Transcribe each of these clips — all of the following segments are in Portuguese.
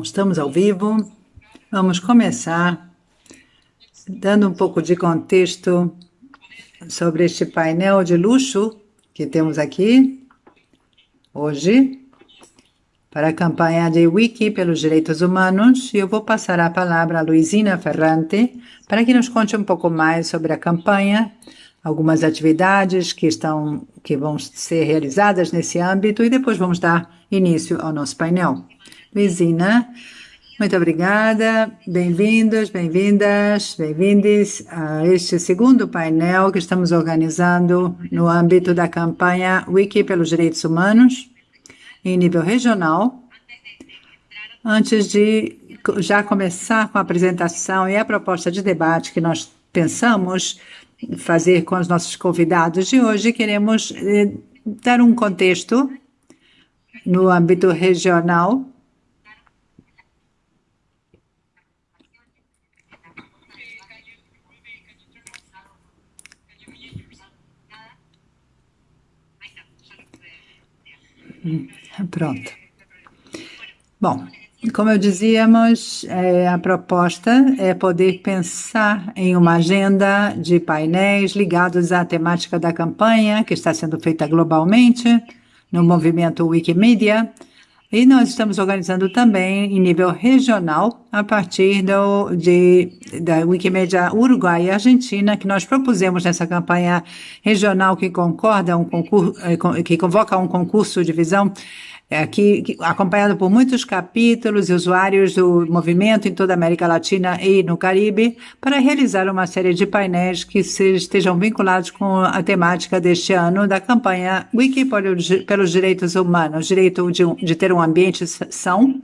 Estamos ao vivo. Vamos começar dando um pouco de contexto sobre este painel de luxo que temos aqui hoje para a campanha de Wiki pelos Direitos Humanos. E eu vou passar a palavra a Luizina Ferrante para que nos conte um pouco mais sobre a campanha, algumas atividades que estão que vão ser realizadas nesse âmbito e depois vamos dar início ao nosso painel. Luizina, muito obrigada. Bem-vindos, bem-vindas, bem-vindes a este segundo painel que estamos organizando no âmbito da campanha Wiki pelos Direitos Humanos, em nível regional. Antes de já começar com a apresentação e a proposta de debate que nós pensamos fazer com os nossos convidados de hoje, queremos eh, dar um contexto no âmbito regional Pronto. Bom, como eu dizíamos, é, a proposta é poder pensar em uma agenda de painéis ligados à temática da campanha, que está sendo feita globalmente, no movimento Wikimedia, e nós estamos organizando também em nível regional, a partir do, de, da Wikimedia Uruguai e Argentina, que nós propusemos nessa campanha regional que concorda um concurso, eh, que convoca um concurso de visão aqui acompanhado por muitos capítulos e usuários do movimento em toda a América Latina e no Caribe, para realizar uma série de painéis que estejam vinculados com a temática deste ano da campanha Wiki pelos Direitos Humanos, direito de, de ter um ambiente são,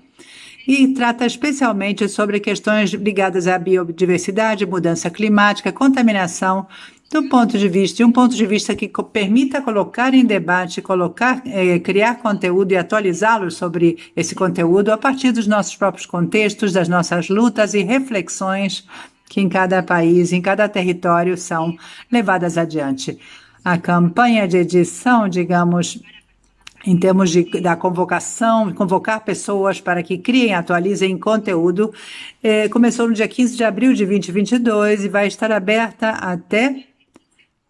e trata especialmente sobre questões ligadas à biodiversidade, mudança climática, contaminação, do ponto de vista, de um ponto de vista que permita colocar em debate, colocar, eh, criar conteúdo e atualizá-lo sobre esse conteúdo a partir dos nossos próprios contextos, das nossas lutas e reflexões que em cada país, em cada território são levadas adiante. A campanha de edição, digamos, em termos de, da convocação, convocar pessoas para que criem, atualizem conteúdo, eh, começou no dia 15 de abril de 2022 e vai estar aberta até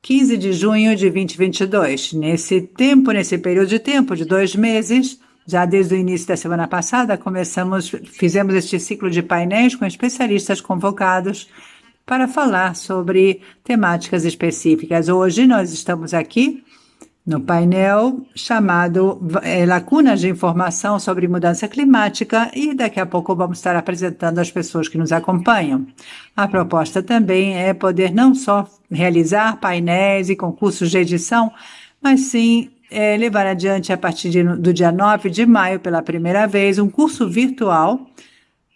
15 de junho de 2022. Nesse tempo, nesse período de tempo de dois meses, já desde o início da semana passada, começamos, fizemos este ciclo de painéis com especialistas convocados para falar sobre temáticas específicas. Hoje nós estamos aqui no painel chamado é, Lacunas de Informação sobre Mudança Climática e daqui a pouco vamos estar apresentando as pessoas que nos acompanham. A proposta também é poder não só realizar painéis e concursos de edição, mas sim é, levar adiante a partir de, do dia 9 de maio, pela primeira vez, um curso virtual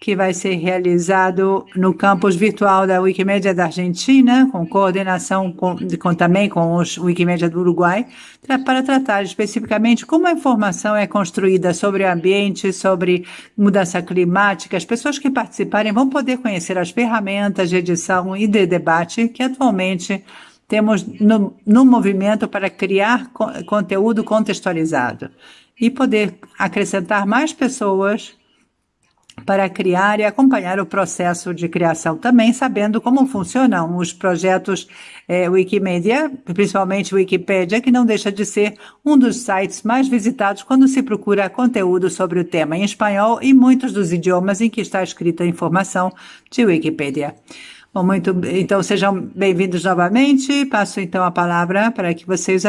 que vai ser realizado no campus virtual da Wikimedia da Argentina, com coordenação com, com também com os Wikimedia do Uruguai, para tratar especificamente como a informação é construída sobre o ambiente, sobre mudança climática. As pessoas que participarem vão poder conhecer as ferramentas de edição e de debate que atualmente temos no, no movimento para criar co conteúdo contextualizado e poder acrescentar mais pessoas para criar e acompanhar o processo de criação, também sabendo como funcionam os projetos é, Wikimedia, principalmente Wikipedia, que não deixa de ser um dos sites mais visitados quando se procura conteúdo sobre o tema em espanhol e muitos dos idiomas em que está escrita a informação de Wikipedia. Bom, muito, então sejam bem-vindos novamente. Passo então a palavra para que vocês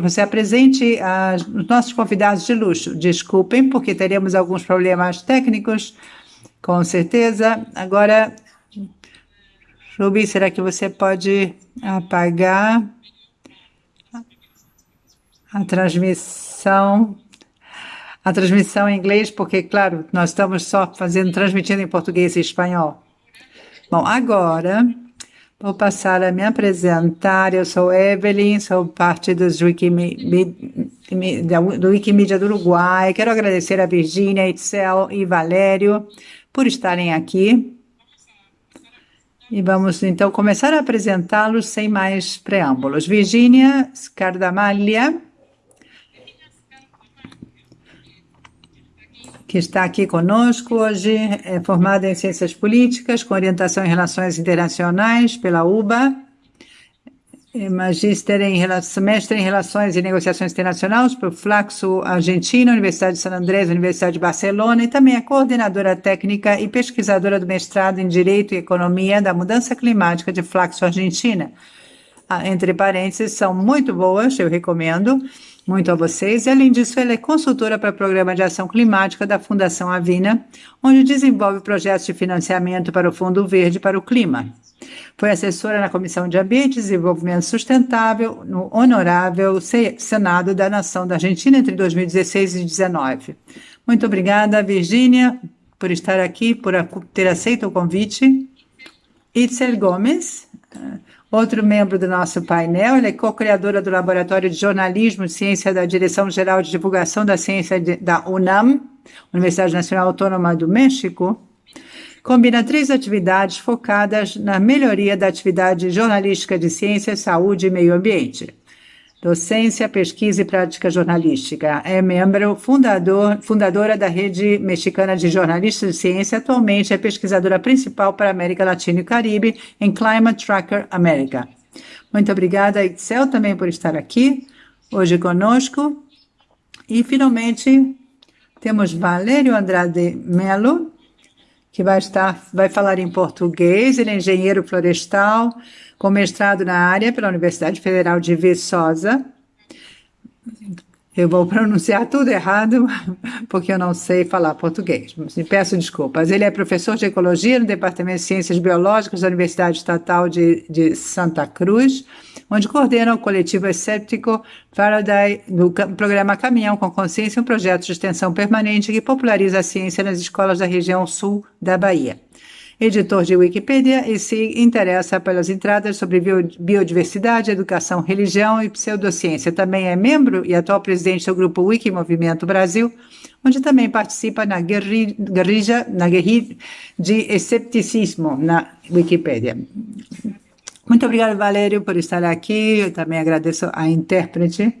você apresente os nossos convidados de luxo. Desculpem, porque teremos alguns problemas técnicos, com certeza. Agora, Ruby, será que você pode apagar a transmissão? A transmissão em inglês, porque, claro, nós estamos só fazendo, transmitindo em português e espanhol. Bom, agora vou passar a me apresentar. Eu sou Evelyn, sou parte dos Wikimedia, do Wikimedia do Uruguai. Quero agradecer a Virgínia, Itzel e Valério por estarem aqui. E vamos então começar a apresentá-los sem mais preâmbulos. Virgínia Scardamalha que está aqui conosco hoje, é formada em Ciências Políticas, com orientação em Relações Internacionais pela UBA, é Magíster em Semestre em Relações e Negociações Internacionais por Flaxo Argentina, Universidade de San Andrés, Universidade de Barcelona, e também é coordenadora técnica e pesquisadora do mestrado em Direito e Economia da Mudança Climática de Flaxo Argentina. Ah, entre parênteses, são muito boas, eu recomendo muito a vocês. E, além disso, ela é consultora para o Programa de Ação Climática da Fundação Avina, onde desenvolve projetos de financiamento para o Fundo Verde para o Clima. Foi assessora na Comissão de Ambiente e Desenvolvimento Sustentável no Honorável Senado da Nação da Argentina entre 2016 e 2019. Muito obrigada, Virgínia, por estar aqui, por ter aceito o convite. Itzel Gomes, outro membro do nosso painel, ela é co-criadora do Laboratório de Jornalismo e Ciência da Direção-Geral de Divulgação da Ciência da UNAM, Universidade Nacional Autônoma do México, combina três atividades focadas na melhoria da atividade jornalística de ciência, saúde e meio ambiente. Docência, pesquisa e prática jornalística. É membro fundador, fundadora da Rede Mexicana de Jornalistas de Ciência. Atualmente é pesquisadora principal para a América Latina e Caribe em Climate Tracker América. Muito obrigada, Itzel, também por estar aqui hoje conosco. E, finalmente, temos Valério Andrade Melo, que vai estar, vai falar em português. Ele é engenheiro florestal, com mestrado na área pela Universidade Federal de Viçosa. Eu vou pronunciar tudo errado, porque eu não sei falar português. Peço desculpas. Ele é professor de Ecologia no Departamento de Ciências Biológicas da Universidade Estatal de, de Santa Cruz onde coordena o coletivo escéptico Faraday no programa Caminhão com Consciência, um projeto de extensão permanente que populariza a ciência nas escolas da região sul da Bahia. Editor de Wikipedia e se interessa pelas entradas sobre biodiversidade, educação, religião e pseudociência. Também é membro e atual presidente do grupo Wiki Movimento Brasil, onde também participa na guerrilha, na de escepticismo na Wikipedia. Muito obrigada, Valério, por estar aqui. Eu também agradeço a intérprete.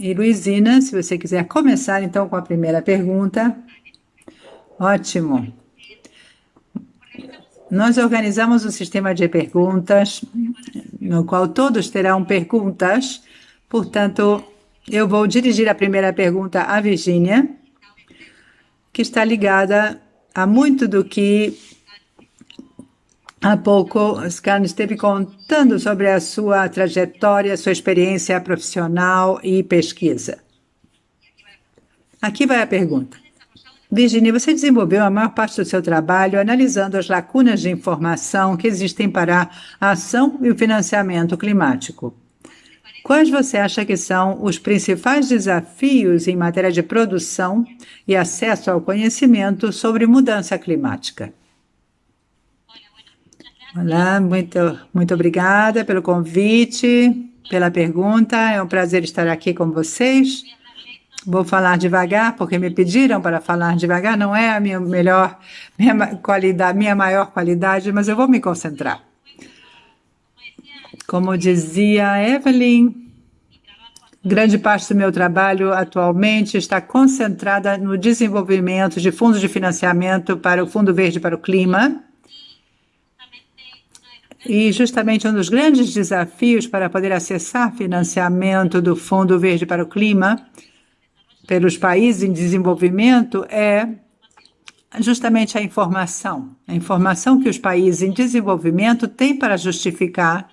E Luizina, se você quiser começar então com a primeira pergunta. Ótimo. Nós organizamos um sistema de perguntas, no qual todos terão perguntas. Portanto, eu vou dirigir a primeira pergunta à Virgínia, que está ligada a muito do que Há pouco, Scan esteve contando sobre a sua trajetória, sua experiência profissional e pesquisa. Aqui vai a pergunta. Virginia, você desenvolveu a maior parte do seu trabalho analisando as lacunas de informação que existem para a ação e o financiamento climático. Quais você acha que são os principais desafios em matéria de produção e acesso ao conhecimento sobre mudança climática? Olá, muito, muito obrigada pelo convite, pela pergunta. É um prazer estar aqui com vocês. Vou falar devagar, porque me pediram para falar devagar. Não é a minha melhor minha qualidade, minha maior qualidade, mas eu vou me concentrar. Como dizia Evelyn, grande parte do meu trabalho atualmente está concentrada no desenvolvimento de fundos de financiamento para o Fundo Verde para o Clima e justamente um dos grandes desafios para poder acessar financiamento do Fundo Verde para o Clima pelos países em desenvolvimento é justamente a informação. A informação que os países em desenvolvimento têm para justificar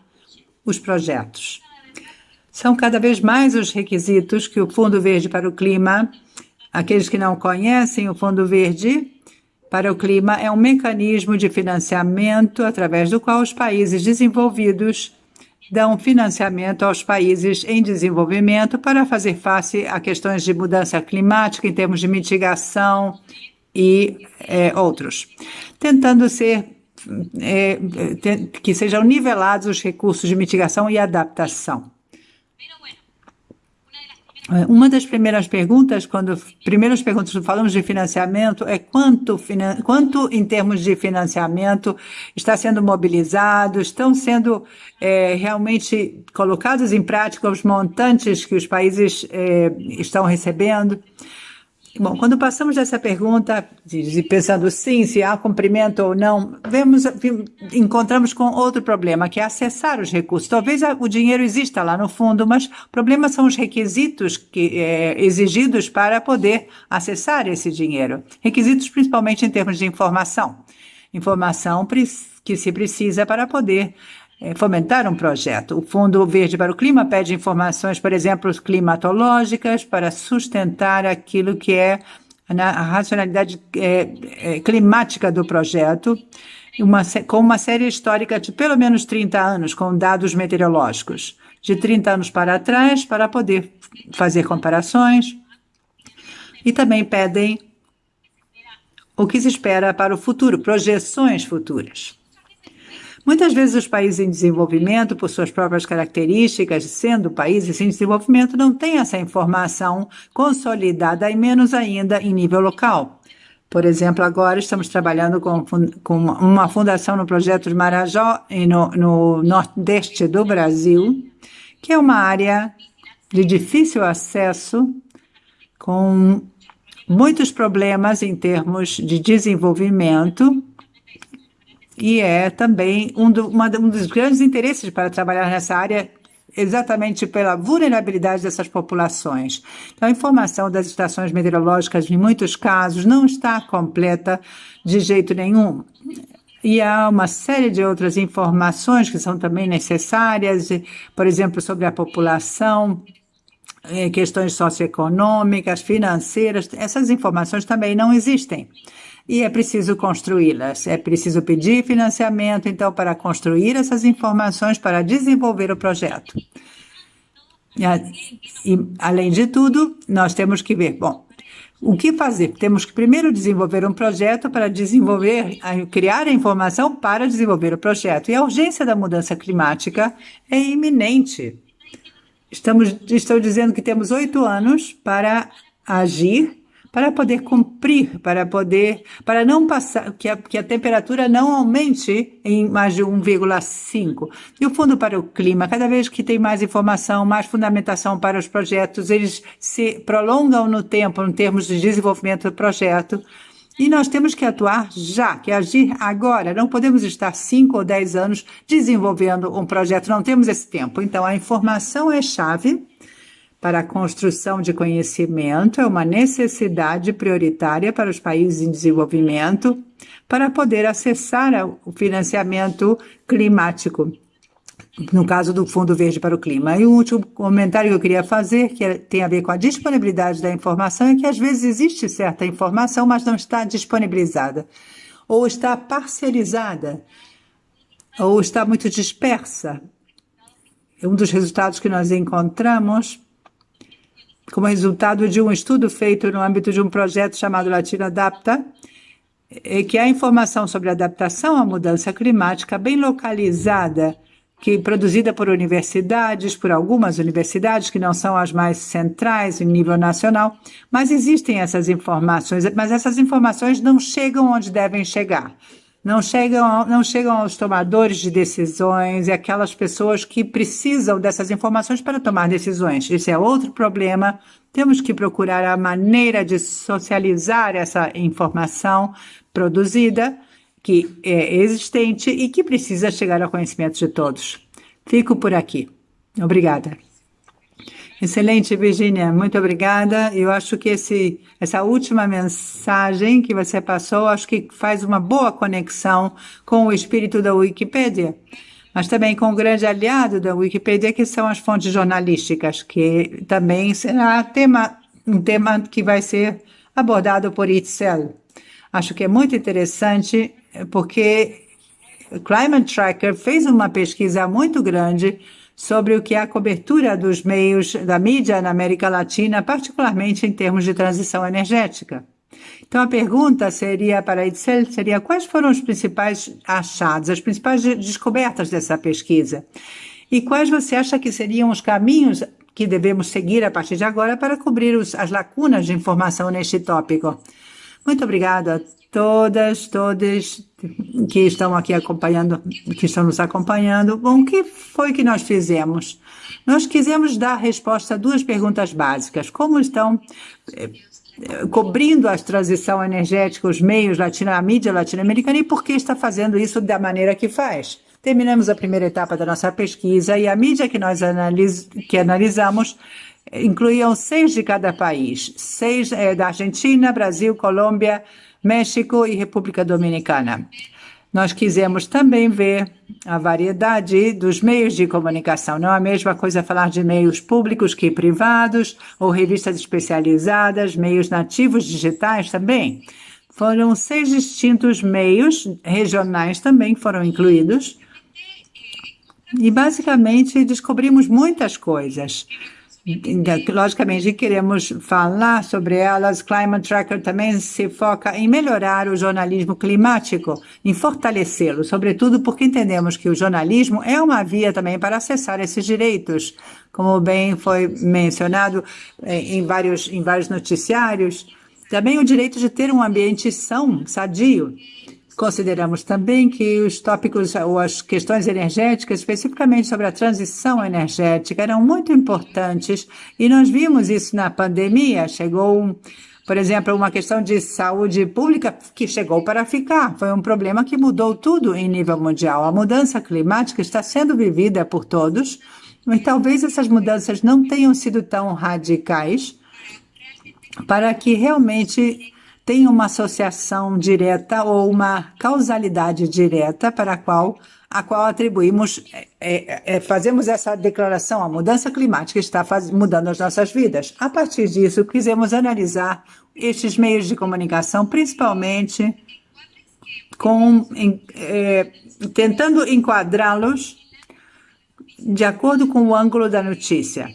os projetos. São cada vez mais os requisitos que o Fundo Verde para o Clima, aqueles que não conhecem o Fundo Verde, para o clima é um mecanismo de financiamento através do qual os países desenvolvidos dão financiamento aos países em desenvolvimento para fazer face a questões de mudança climática em termos de mitigação e é, outros, tentando ser é, que sejam nivelados os recursos de mitigação e adaptação. É, uma das primeiras perguntas, quando primeiras perguntas falamos de financiamento, é quanto, quanto em termos de financiamento está sendo mobilizado, estão sendo é, realmente colocados em prática os montantes que os países é, estão recebendo. Bom, quando passamos dessa pergunta, de, pensando sim, se há cumprimento ou não, vemos, encontramos com outro problema, que é acessar os recursos. Talvez o dinheiro exista lá no fundo, mas o problema são os requisitos que, é, exigidos para poder acessar esse dinheiro. Requisitos principalmente em termos de informação. Informação que se precisa para poder fomentar um projeto. O Fundo Verde para o Clima pede informações, por exemplo, climatológicas, para sustentar aquilo que é a racionalidade é, é, climática do projeto, uma, com uma série histórica de pelo menos 30 anos, com dados meteorológicos, de 30 anos para trás, para poder fazer comparações. E também pedem o que se espera para o futuro, projeções futuras. Muitas vezes os países em desenvolvimento, por suas próprias características, sendo países em desenvolvimento, não têm essa informação consolidada e menos ainda em nível local. Por exemplo, agora estamos trabalhando com, com uma fundação no projeto de Marajó, no, no nordeste do Brasil, que é uma área de difícil acesso, com muitos problemas em termos de desenvolvimento, e é também um, do, uma, um dos grandes interesses para trabalhar nessa área exatamente pela vulnerabilidade dessas populações. Então, a informação das estações meteorológicas, em muitos casos, não está completa de jeito nenhum. E há uma série de outras informações que são também necessárias, por exemplo, sobre a população, eh, questões socioeconômicas, financeiras, essas informações também não existem e é preciso construí-las. É preciso pedir financiamento, então, para construir essas informações para desenvolver o projeto. E, além de tudo, nós temos que ver, bom, o que fazer? Temos que primeiro desenvolver um projeto para desenvolver, criar a informação para desenvolver o projeto. E a urgência da mudança climática é iminente. Estamos, estou dizendo que temos oito anos para agir para poder cumprir, para poder, para não passar, que a, que a temperatura não aumente em mais de 1,5. E o Fundo para o Clima, cada vez que tem mais informação, mais fundamentação para os projetos, eles se prolongam no tempo, em termos de desenvolvimento do projeto. E nós temos que atuar já, que agir agora. Não podemos estar cinco ou dez anos desenvolvendo um projeto, não temos esse tempo. Então, a informação é chave para a construção de conhecimento é uma necessidade prioritária para os países em desenvolvimento para poder acessar o financiamento climático, no caso do Fundo Verde para o Clima. E o último comentário que eu queria fazer, que é, tem a ver com a disponibilidade da informação, é que às vezes existe certa informação, mas não está disponibilizada, ou está parcializada, ou está muito dispersa. Um dos resultados que nós encontramos como resultado de um estudo feito no âmbito de um projeto chamado Latino Adapta, é que a informação sobre adaptação à mudança climática bem localizada, que produzida por universidades, por algumas universidades que não são as mais centrais em nível nacional, mas existem essas informações, mas essas informações não chegam onde devem chegar não chegam, não chegam aos tomadores de decisões e aquelas pessoas que precisam dessas informações para tomar decisões. Esse é outro problema. Temos que procurar a maneira de socializar essa informação produzida, que é existente e que precisa chegar ao conhecimento de todos. Fico por aqui. Obrigada. Excelente, Virginia. Muito obrigada. Eu acho que esse, essa última mensagem que você passou, acho que faz uma boa conexão com o espírito da Wikipédia, mas também com o grande aliado da Wikipédia, que são as fontes jornalísticas, que também será tema, um tema que vai ser abordado por Itzel. Acho que é muito interessante, porque o Climate Tracker fez uma pesquisa muito grande sobre o que é a cobertura dos meios da mídia na América Latina, particularmente em termos de transição energética. Então a pergunta seria para Itzel, seria quais foram os principais achados, as principais descobertas dessa pesquisa? E quais você acha que seriam os caminhos que devemos seguir a partir de agora para cobrir os, as lacunas de informação neste tópico? Muito obrigada a todas, todos que estão aqui acompanhando, que estão nos acompanhando. Bom, o que foi que nós fizemos? Nós quisemos dar resposta a duas perguntas básicas. Como estão eh, cobrindo a transição energética os meios latino, a mídia latino-americana e por que está fazendo isso da maneira que faz? Terminamos a primeira etapa da nossa pesquisa e a mídia que nós analis que analisamos incluíam seis de cada país, seis é, da Argentina, Brasil, Colômbia, México e República Dominicana. Nós quisemos também ver a variedade dos meios de comunicação. Não é a mesma coisa falar de meios públicos que privados, ou revistas especializadas, meios nativos digitais também. Foram seis distintos meios regionais também foram incluídos. E basicamente descobrimos muitas coisas. Logicamente, queremos falar sobre elas. Climate Tracker também se foca em melhorar o jornalismo climático, em fortalecê-lo, sobretudo porque entendemos que o jornalismo é uma via também para acessar esses direitos, como bem foi mencionado eh, em vários, em vários noticiários. Também o direito de ter um ambiente são, sadio. Consideramos também que os tópicos ou as questões energéticas, especificamente sobre a transição energética, eram muito importantes e nós vimos isso na pandemia. Chegou, por exemplo, uma questão de saúde pública que chegou para ficar. Foi um problema que mudou tudo em nível mundial. A mudança climática está sendo vivida por todos, mas talvez essas mudanças não tenham sido tão radicais para que realmente tem uma associação direta ou uma causalidade direta para a qual, a qual atribuímos, é, é, é, fazemos essa declaração, a mudança climática está faz, mudando as nossas vidas. A partir disso, quisemos analisar estes meios de comunicação, principalmente com, em, é, tentando enquadrá-los de acordo com o ângulo da notícia,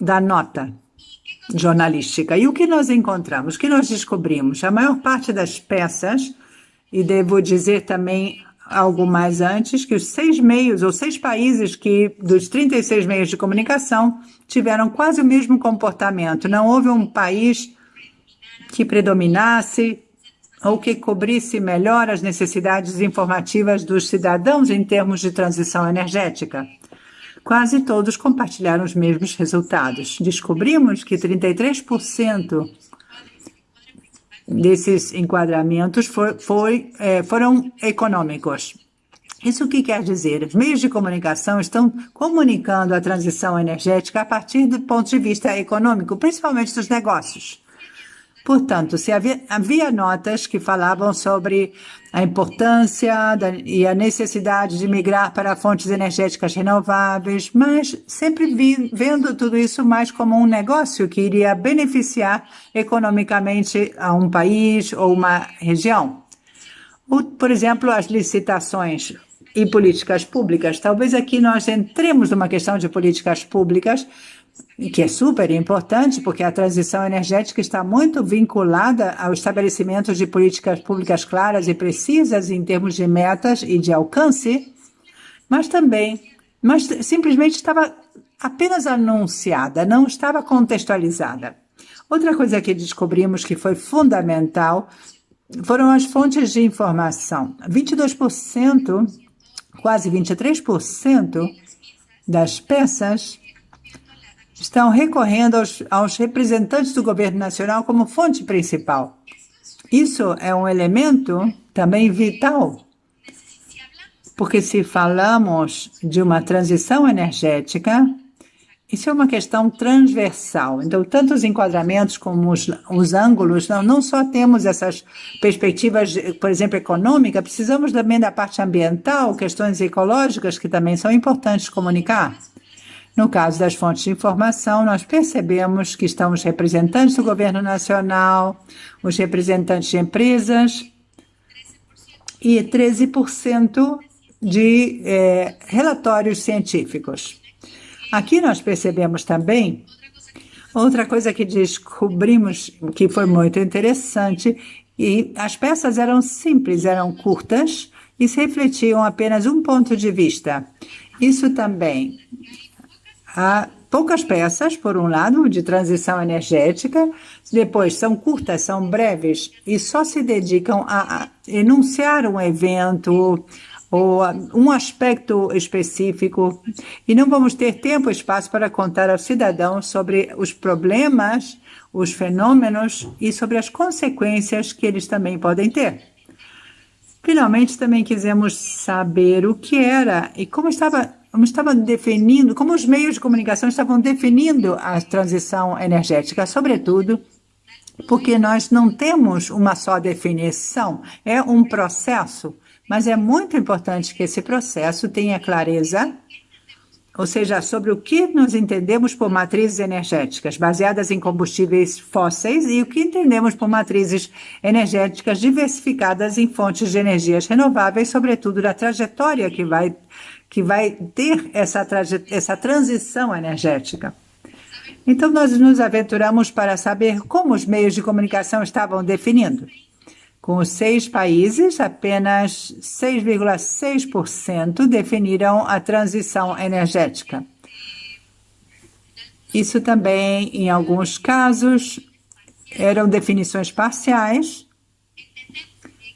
da nota jornalística. E o que nós encontramos? O que nós descobrimos? A maior parte das peças, e devo dizer também algo mais antes, que os seis meios, ou seis países que, dos 36 meios de comunicação, tiveram quase o mesmo comportamento. Não houve um país que predominasse ou que cobrisse melhor as necessidades informativas dos cidadãos em termos de transição energética quase todos compartilharam os mesmos resultados. Descobrimos que 33% desses enquadramentos foi, é, foram econômicos. Isso o que quer dizer? Os meios de comunicação estão comunicando a transição energética a partir do ponto de vista econômico, principalmente dos negócios. Portanto, se havia, havia notas que falavam sobre a importância da, e a necessidade de migrar para fontes energéticas renováveis, mas sempre vi, vendo tudo isso mais como um negócio que iria beneficiar economicamente a um país ou uma região. Por exemplo, as licitações e políticas públicas. Talvez aqui nós entremos numa questão de políticas públicas, que é super importante, porque a transição energética está muito vinculada ao estabelecimento de políticas públicas claras e precisas em termos de metas e de alcance, mas também, mas simplesmente estava apenas anunciada, não estava contextualizada. Outra coisa que descobrimos que foi fundamental foram as fontes de informação. 22%, quase 23% das peças estão recorrendo aos, aos representantes do governo nacional como fonte principal. Isso é um elemento também vital, porque se falamos de uma transição energética, isso é uma questão transversal. Então, tanto os enquadramentos como os, os ângulos, não, não só temos essas perspectivas, por exemplo, econômica, precisamos também da parte ambiental, questões ecológicas que também são importantes comunicar. No caso das fontes de informação, nós percebemos que estão os representantes do governo nacional, os representantes de empresas e 13% de é, relatórios científicos. Aqui nós percebemos também outra coisa que descobrimos que foi muito interessante e as peças eram simples, eram curtas e se refletiam apenas um ponto de vista. Isso também Há poucas peças, por um lado, de transição energética, depois são curtas, são breves e só se dedicam a, enunciar um evento ou um aspecto específico, e não vamos ter tempo e espaço para contar aos cidadãos sobre os problemas, os fenômenos e sobre as consequências que eles também podem ter. Finalmente, também quisemos saber o que era e como estava, como estava definindo, como os meios de comunicação estavam definindo a transição energética, sobretudo porque nós não temos uma só definição, é um processo, mas é muito importante que esse processo tenha clareza, ou seja, sobre o que nós entendemos por matrizes energéticas baseadas em combustíveis fósseis e o que entendemos por matrizes energéticas diversificadas em fontes de energias renováveis, sobretudo da trajetória que vai, que vai ter essa, essa transição energética. Então, nós nos aventuramos para saber como os meios de comunicação estavam definindo. Com os seis países, apenas 6,6% definiram a transição energética. Isso também, em alguns casos, eram definições parciais.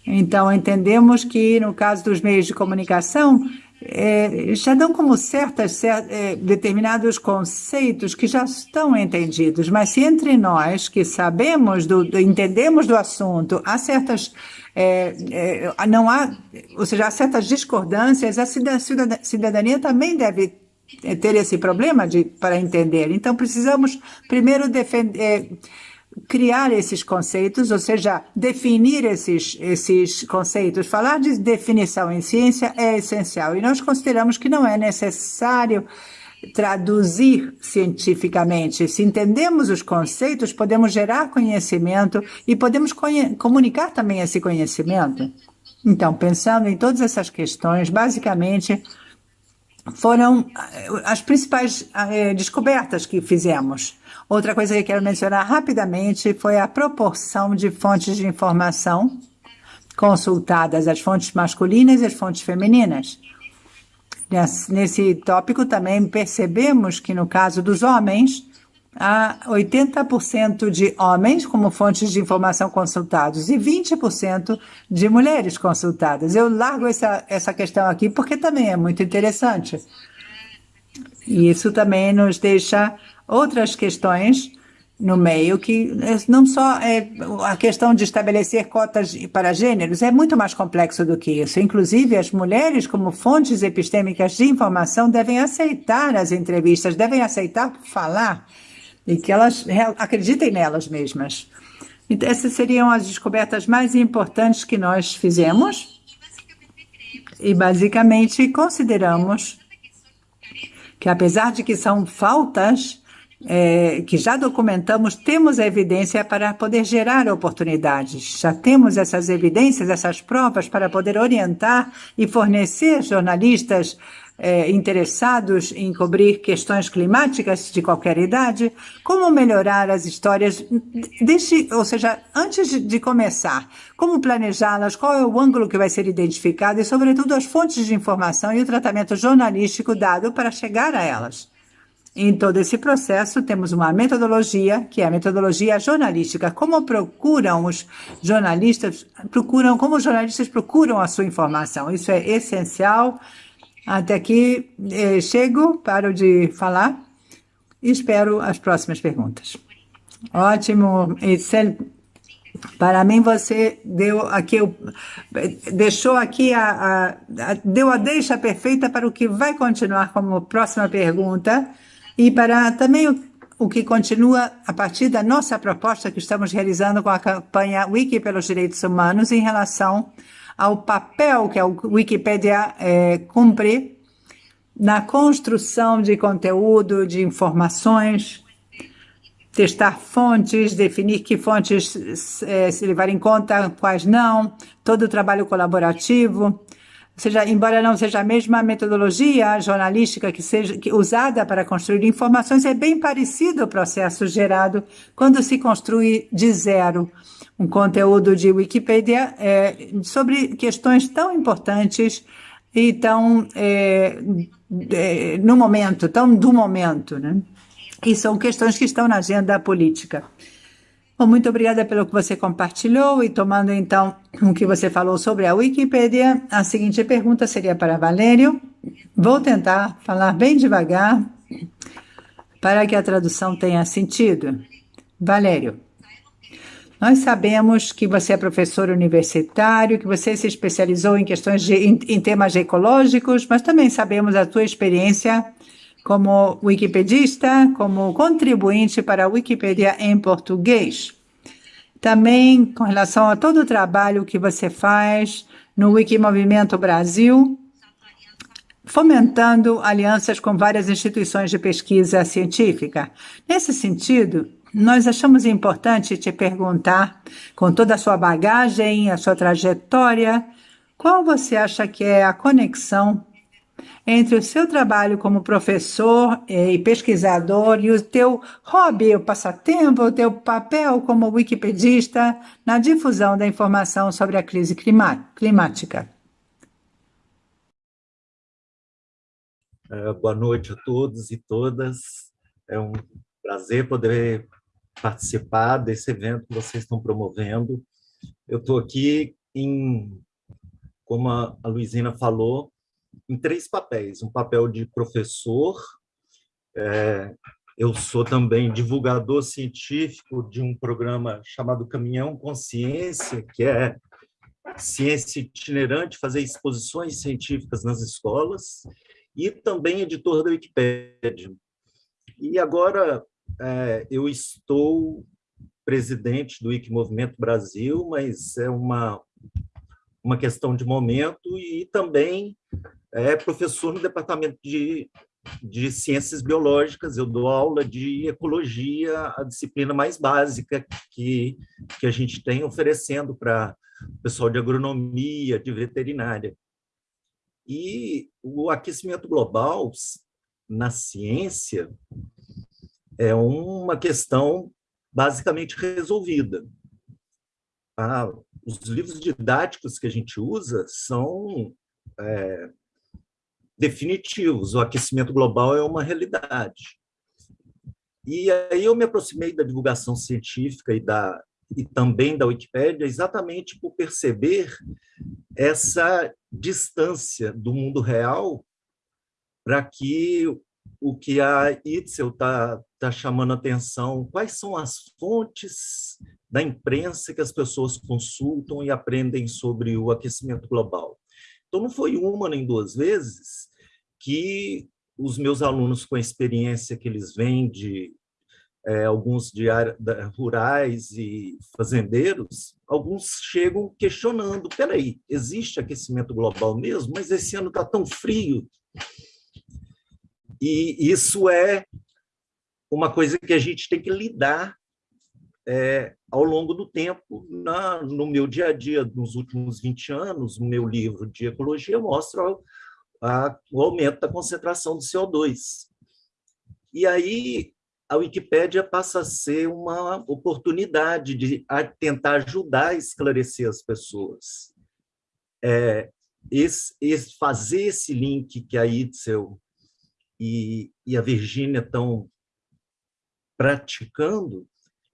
Então, entendemos que, no caso dos meios de comunicação, é, já dão como certas é, determinados conceitos que já estão entendidos, mas se entre nós que sabemos, do, do entendemos do assunto, há certas é, é não há, ou seja, há certas discordâncias, a cidadania também deve ter esse problema de, para entender. Então, precisamos primeiro defender é, criar esses conceitos, ou seja, definir esses, esses conceitos. Falar de definição em ciência é essencial e nós consideramos que não é necessário traduzir cientificamente. Se entendemos os conceitos, podemos gerar conhecimento e podemos comunicar também esse conhecimento. Então, pensando em todas essas questões, basicamente foram eh, as principais eh, descobertas que fizemos. Outra coisa que quero mencionar rapidamente foi a proporção de fontes de informação consultadas, as fontes masculinas e as fontes femininas. Nesse tópico também percebemos que no caso dos homens, há 80% de homens como fontes de informação consultados e 20% de mulheres consultadas. Eu largo essa, essa questão aqui porque também é muito interessante. E isso também nos deixa outras questões no meio que não só é a questão de estabelecer cotas para gêneros é muito mais complexo do que isso. Inclusive, as mulheres, como fontes epistêmicas de informação, devem aceitar as entrevistas, devem aceitar falar e que elas acreditem nelas mesmas. Então, essas seriam as descobertas mais importantes que nós fizemos e, basicamente, consideramos que, apesar de que são faltas, é, que já documentamos, temos evidência para poder gerar oportunidades. Já temos essas evidências, essas provas para poder orientar e fornecer jornalistas é, interessados em cobrir questões climáticas de qualquer idade, como melhorar as histórias, deixe, ou seja, antes de começar, como planejá-las, qual é o ângulo que vai ser identificado e, sobretudo, as fontes de informação e o tratamento jornalístico dado para chegar a elas. Em todo esse processo, temos uma metodologia, que é a metodologia jornalística. Como procuram os jornalistas, procuram, como os jornalistas procuram a sua informação. Isso é essencial. Até aqui eh, chego, paro de falar e espero as próximas perguntas. Ótimo, Itzel. Para mim, você deu aqui, deixou aqui a, a, a, deu a deixa perfeita para o que vai continuar como próxima pergunta e para também o, o que continua a partir da nossa proposta que estamos realizando com a campanha Wiki pelos Direitos Humanos em relação ao papel que a Wikipédia é, cumpre na construção de conteúdo, de informações, testar fontes, definir que fontes é, se levar em conta, quais não, todo o trabalho colaborativo, seja, embora não seja a mesma metodologia jornalística que seja que, usada para construir informações, é bem parecido o processo gerado quando se construi de zero um conteúdo de Wikipedia é, sobre questões tão importantes e tão é, é, no momento, tão do momento, né? E são questões que estão na agenda política. Bom, muito obrigada pelo que você compartilhou e tomando então o que você falou sobre a Wikipédia, a seguinte pergunta seria para Valério. Vou tentar falar bem devagar para que a tradução tenha sentido. Valério, nós sabemos que você é professor universitário, que você se especializou em questões de, em, em temas ecológicos, mas também sabemos a tua experiência como wikipedista, como contribuinte para a Wikipédia em português. Também com relação a todo o trabalho que você faz no Wikimovimento Brasil, fomentando alianças com várias instituições de pesquisa científica. Nesse sentido, nós achamos importante te perguntar, com toda a sua bagagem, a sua trajetória, qual você acha que é a conexão entre o seu trabalho como professor eh, e pesquisador e o teu hobby, o passatempo, o teu papel como wikipedista na difusão da informação sobre a crise climática. É, boa noite a todos e todas. É um prazer poder participar desse evento que vocês estão promovendo. Eu estou aqui em, como a Luizina falou, em três papéis. Um papel de professor, é, eu sou também divulgador científico de um programa chamado Caminhão Consciência, que é ciência itinerante, fazer exposições científicas nas escolas, e também editor da Wikipédia. E agora é, eu estou presidente do Wikimovimento Brasil, mas é uma, uma questão de momento, e também é professor no departamento de, de ciências biológicas, eu dou aula de ecologia, a disciplina mais básica que, que a gente tem oferecendo para o pessoal de agronomia, de veterinária. E o aquecimento global na ciência é uma questão basicamente resolvida. Ah, os livros didáticos que a gente usa são é, definitivos. O aquecimento global é uma realidade. E aí eu me aproximei da divulgação científica e, da, e também da Wikipédia exatamente por perceber essa distância do mundo real para que o que a Itzel está tá chamando atenção, quais são as fontes da imprensa que as pessoas consultam e aprendem sobre o aquecimento global. Então, não foi uma nem duas vezes que os meus alunos, com a experiência que eles vêm de é, alguns de área, rurais e fazendeiros, alguns chegam questionando, peraí, existe aquecimento global mesmo? Mas esse ano está tão frio. E isso é uma coisa que a gente tem que lidar é, ao longo do tempo, na, no meu dia a dia, nos últimos 20 anos, no meu livro de ecologia, mostra o aumento da concentração do CO2. E aí a Wikipédia passa a ser uma oportunidade de tentar ajudar a esclarecer as pessoas. É, esse, esse, fazer esse link que a Itzel e, e a Virgínia estão praticando,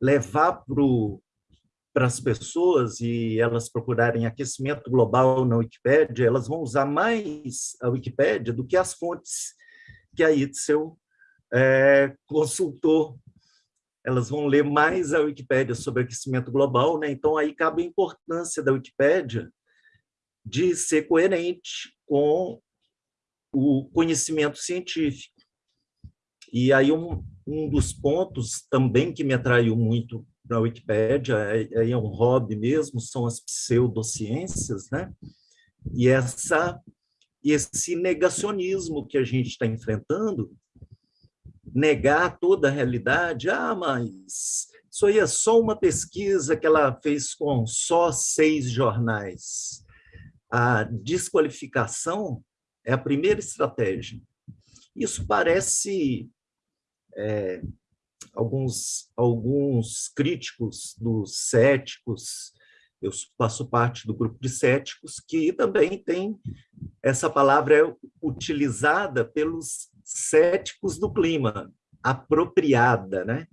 levar para as pessoas e elas procurarem aquecimento global na Wikipédia, elas vão usar mais a Wikipédia do que as fontes que a Itzel é, consultou. Elas vão ler mais a Wikipédia sobre aquecimento global, né? então aí cabe a importância da Wikipédia de ser coerente com o conhecimento científico. E aí um, um dos pontos também que me atraiu muito na Wikipédia, é, é um hobby mesmo, são as pseudociências, né? E essa esse negacionismo que a gente está enfrentando, negar toda a realidade, ah, mas isso aí é só uma pesquisa que ela fez com só seis jornais. A desqualificação é a primeira estratégia. Isso parece é, alguns, alguns críticos dos céticos, eu faço parte do grupo de céticos, que também tem essa palavra é utilizada pelos céticos do clima, apropriada, né?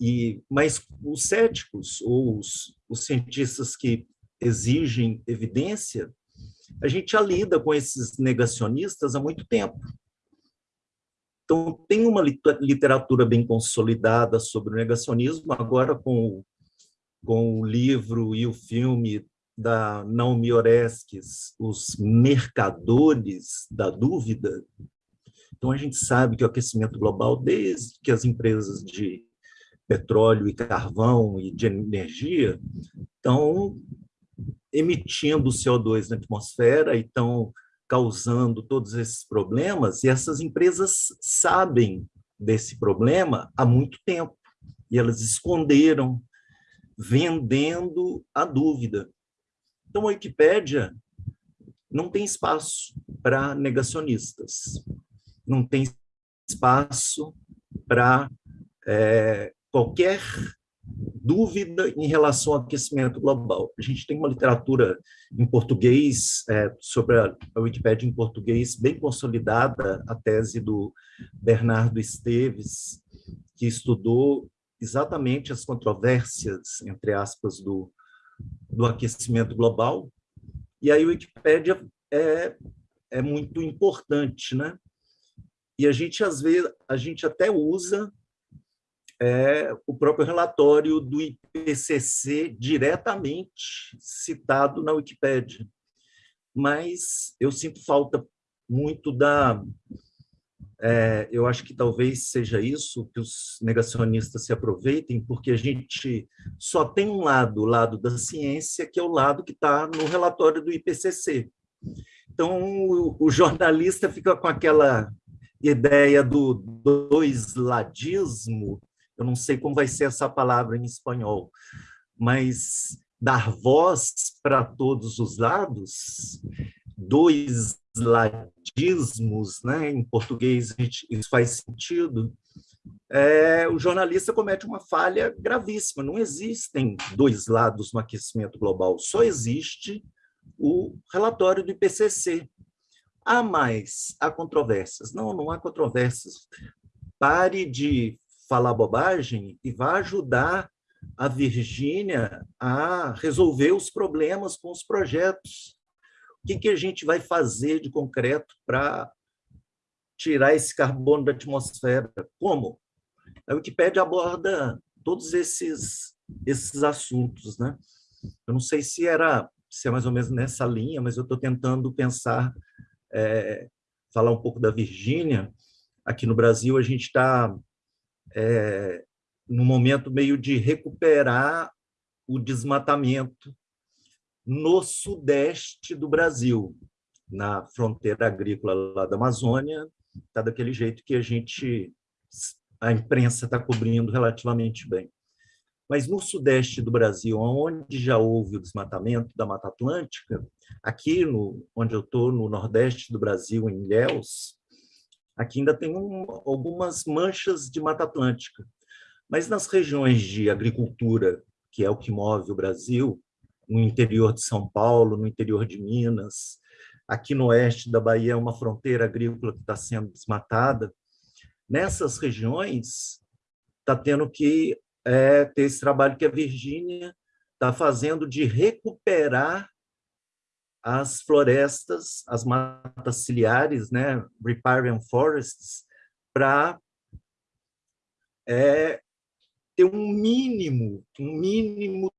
E, mas os céticos, ou os, os cientistas que exigem evidência, a gente já lida com esses negacionistas há muito tempo. Então, tem uma literatura bem consolidada sobre o negacionismo, agora com, com o livro e o filme da Naomi Oreskes, Os Mercadores da Dúvida. Então, a gente sabe que o aquecimento global, desde que as empresas de petróleo e carvão e de energia estão emitindo CO2 na atmosfera e estão causando todos esses problemas, e essas empresas sabem desse problema há muito tempo, e elas esconderam, vendendo a dúvida. Então, a Wikipédia não tem espaço para negacionistas, não tem espaço para é, qualquer dúvida em relação ao aquecimento global. A gente tem uma literatura em português, é, sobre a, Wikipédia em português, bem consolidada, a tese do Bernardo Esteves, que estudou exatamente as controvérsias, entre aspas, do, do aquecimento global. E aí a Wikipédia é, é muito importante, né? E a gente, às vezes, a gente até usa é o próprio relatório do IPCC diretamente citado na Wikipédia. Mas eu sinto falta muito da... É, eu acho que talvez seja isso que os negacionistas se aproveitem, porque a gente só tem um lado, o lado da ciência, que é o lado que está no relatório do IPCC. Então, o, o jornalista fica com aquela ideia do dois-ladismo, eu não sei como vai ser essa palavra em espanhol, mas dar voz para todos os lados, dois ladismos, né? em português isso faz sentido, é, o jornalista comete uma falha gravíssima. Não existem dois lados no aquecimento global, só existe o relatório do IPCC. Há mais, há controvérsias. Não, não há controvérsias. Pare de falar bobagem e vai ajudar a Virgínia a resolver os problemas com os projetos. O que, que a gente vai fazer de concreto para tirar esse carbono da atmosfera? Como? A Wikipédia aborda todos esses, esses assuntos. Né? Eu não sei se era se é mais ou menos nessa linha, mas eu estou tentando pensar, é, falar um pouco da Virgínia. Aqui no Brasil, a gente está é, no momento meio de recuperar o desmatamento no sudeste do Brasil, na fronteira agrícola lá da Amazônia, está daquele jeito que a gente, a imprensa está cobrindo relativamente bem. Mas no sudeste do Brasil, onde já houve o desmatamento da Mata Atlântica, aqui no, onde eu estou, no nordeste do Brasil, em Ilhéus, Aqui ainda tem um, algumas manchas de Mata Atlântica. Mas nas regiões de agricultura, que é o que move o Brasil, no interior de São Paulo, no interior de Minas, aqui no oeste da Bahia é uma fronteira agrícola que está sendo desmatada. Nessas regiões, está tendo que é, ter esse trabalho que a Virgínia está fazendo de recuperar as florestas, as matas ciliares, né, riparian forests, para é, ter um mínimo, um mínimo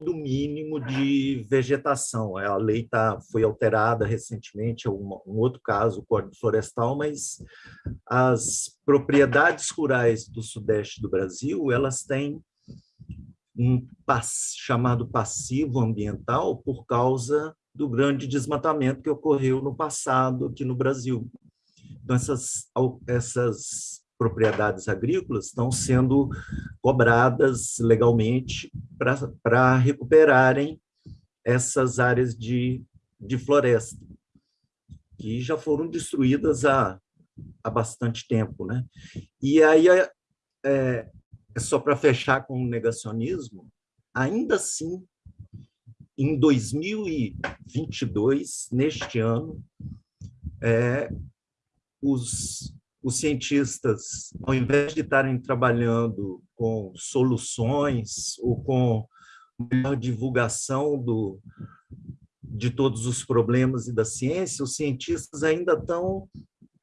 do mínimo de vegetação. A lei tá, foi alterada recentemente, é um, um outro caso, o Código Florestal, mas as propriedades rurais do sudeste do Brasil, elas têm um pass, chamado passivo ambiental por causa do grande desmatamento que ocorreu no passado aqui no Brasil. Então, essas, essas propriedades agrícolas estão sendo cobradas legalmente para recuperarem essas áreas de, de floresta, que já foram destruídas há, há bastante tempo. Né? E aí, é, só para fechar com o negacionismo, ainda assim, em 2022, neste ano, é, os os cientistas, ao invés de estarem trabalhando com soluções ou com melhor divulgação do, de todos os problemas e da ciência, os cientistas ainda estão